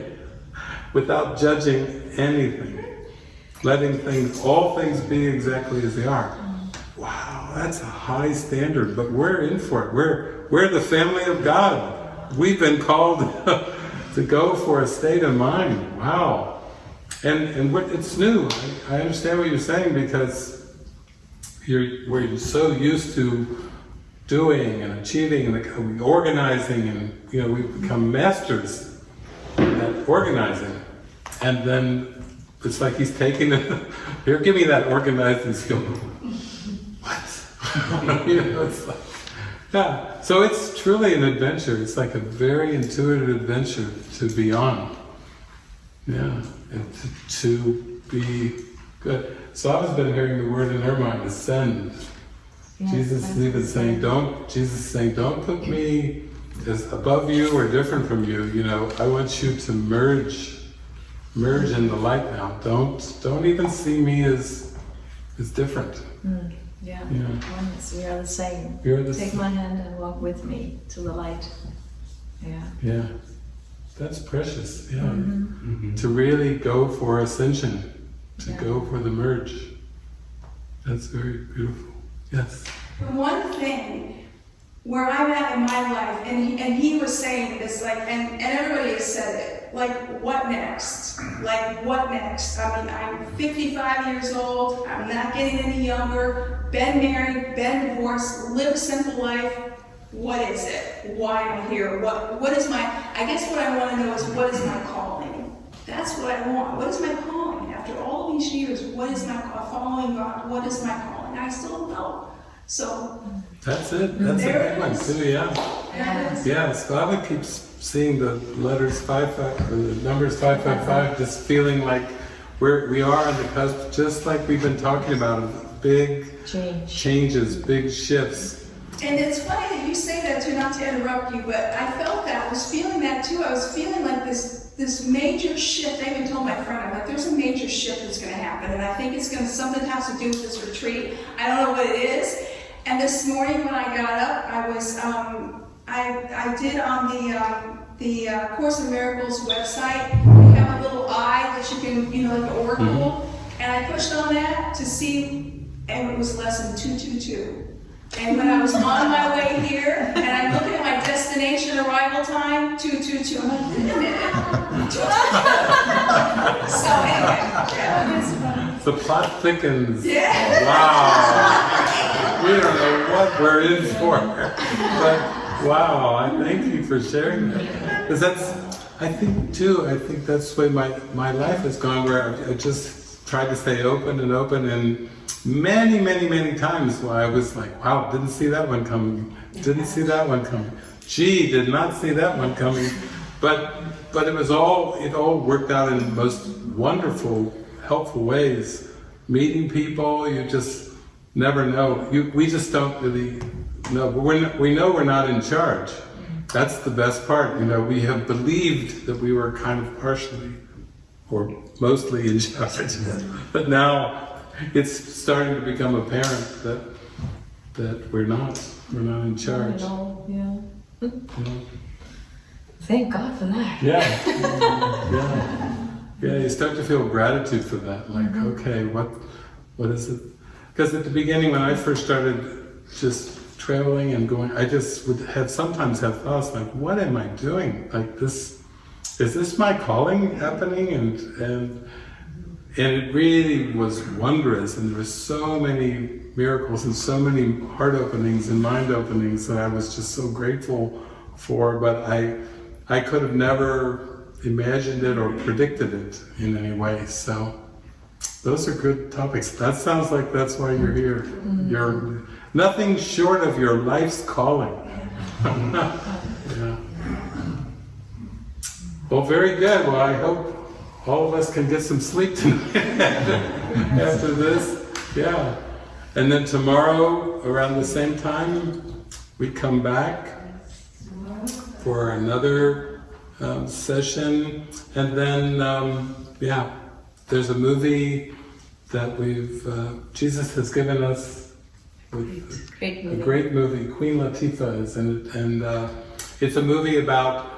without judging anything, letting things, all things be exactly as they are. Wow, that's a high standard, but we're in for it. We're we're the family of God. We've been called to go for a state of mind. Wow, and and what, it's new. I, I understand what you're saying because you're we're so used to doing and achieving and organizing, and you know we've become masters at organizing, and then it's like he's taking it. Here, give me that organizing skill. What? you know, it's like, yeah. So it's truly an adventure. It's like a very intuitive adventure to be on. Yeah, and to, to be good. So I've been hearing the word in her mind, ascend. Jesus is even saying, don't, Jesus is saying, don't put me as above you or different from you. You know, I want you to merge, merge in the light now. Don't, don't even see me as, as different. Hmm, yeah. Yeah. Oneness, we are the same. You're the Take same. my hand and walk with me to the light. Yeah. Yeah, that's precious. Yeah, mm-hmm. Mm-hmm. to really go for ascension, to Yeah. go for the merge. That's very beautiful. Yes. One thing where I'm at in my life, and he, and he was saying this, like, and, and everybody has said it, like, what next? Like, what next? I mean, I'm 55 years old, I'm not getting any younger, been married, been divorced, live a simple life. What is it? Why am I here? What, what is my, I guess what I want to know is what is my calling? That's what I want. What is my calling? After all these years, what is my call? Following God, what is my calling? I still don't know. So, That's it. That's a There big it one is. too. Yeah. that is- Yeah. Svava keeps seeing the letters five five, or the numbers five five five, just feeling like we're we are on the cusp, just like we've been talking about, big Change. changes, big shifts. And it's funny that you say that too, not to interrupt you, but I felt that, I was feeling that too. I was feeling like this, this major shift. I even told my friend, I'm like, there's a major shift that's gonna happen, and I think it's gonna, something has to do with this retreat. I don't know what it is. And this morning when I got up, I was, um, I, I did on the, um, the uh, Course in Miracles website, you have a little eye that you can, you know, like an oracle. And I pushed on that to see, and it was lesson 222. And when I was on my way here, and I'm looking at my destination arrival time, 222, I'm like, wait a minute. So anyway. The plot thickens. Yeah. Wow. We don't know what we're in for. But wow, I thank you for sharing that. Because that's, I think too, I think that's the way my, my life has gone where I just tried to stay open and open and many, many, many times where I was like, wow, didn't see that one coming. Didn't see that one coming. Gee, did not see that one coming. But but it was all it all worked out in the most wonderful, helpful ways. Meeting people, you just never know. You, we just don't really know. We know we're not in charge. That's the best part. You know, we have believed that we were kind of partially or mostly in charge, but now it's starting to become apparent that that we're not. We're not in charge. Not all, yeah. you know? Thank God for that. Yeah. yeah. Yeah, you start to feel gratitude for that. Like, mm-hmm. okay, what what is it? Because at the beginning when I first started just traveling and going, I just would have sometimes have thoughts like, what am I doing? Like this is this my calling happening? And and and it really was wondrous and there were so many miracles and so many heart openings and mind openings that I was just so grateful for, but I I could have never imagined it or predicted it in any way. So those are good topics. That sounds like that's why you're here. Mm-hmm. You're nothing short of your life's calling. Well, very good. Well, I hope all of us can get some sleep tonight after this. Yeah. And then tomorrow, around the same time, we come back for another um, session. And then, um, yeah, there's a movie that we've, uh, Jesus has given us with Great a movie. great movie. Queen Latifah is in it, and uh, it's a movie about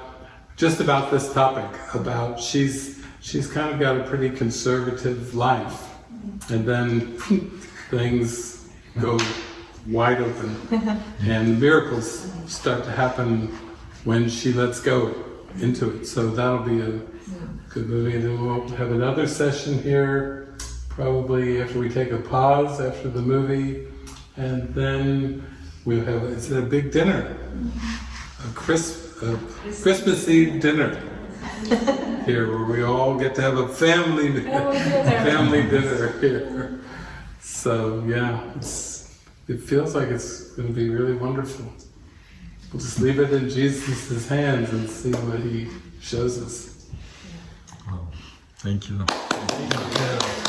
just about this topic. About she's she's kind of got a pretty conservative life, and then things go wide open, and miracles start to happen when she lets go into it. So that'll be a good movie, and then we'll have another session here, probably after we take a pause after the movie. And then we'll have, it's a big dinner, a crisp, a Christmas Eve dinner here where we all get to have a family, family dinner here. So yeah, it's, it feels like it's going to be really wonderful. We'll just leave it in Jesus' hands and see what he shows us. Thank you.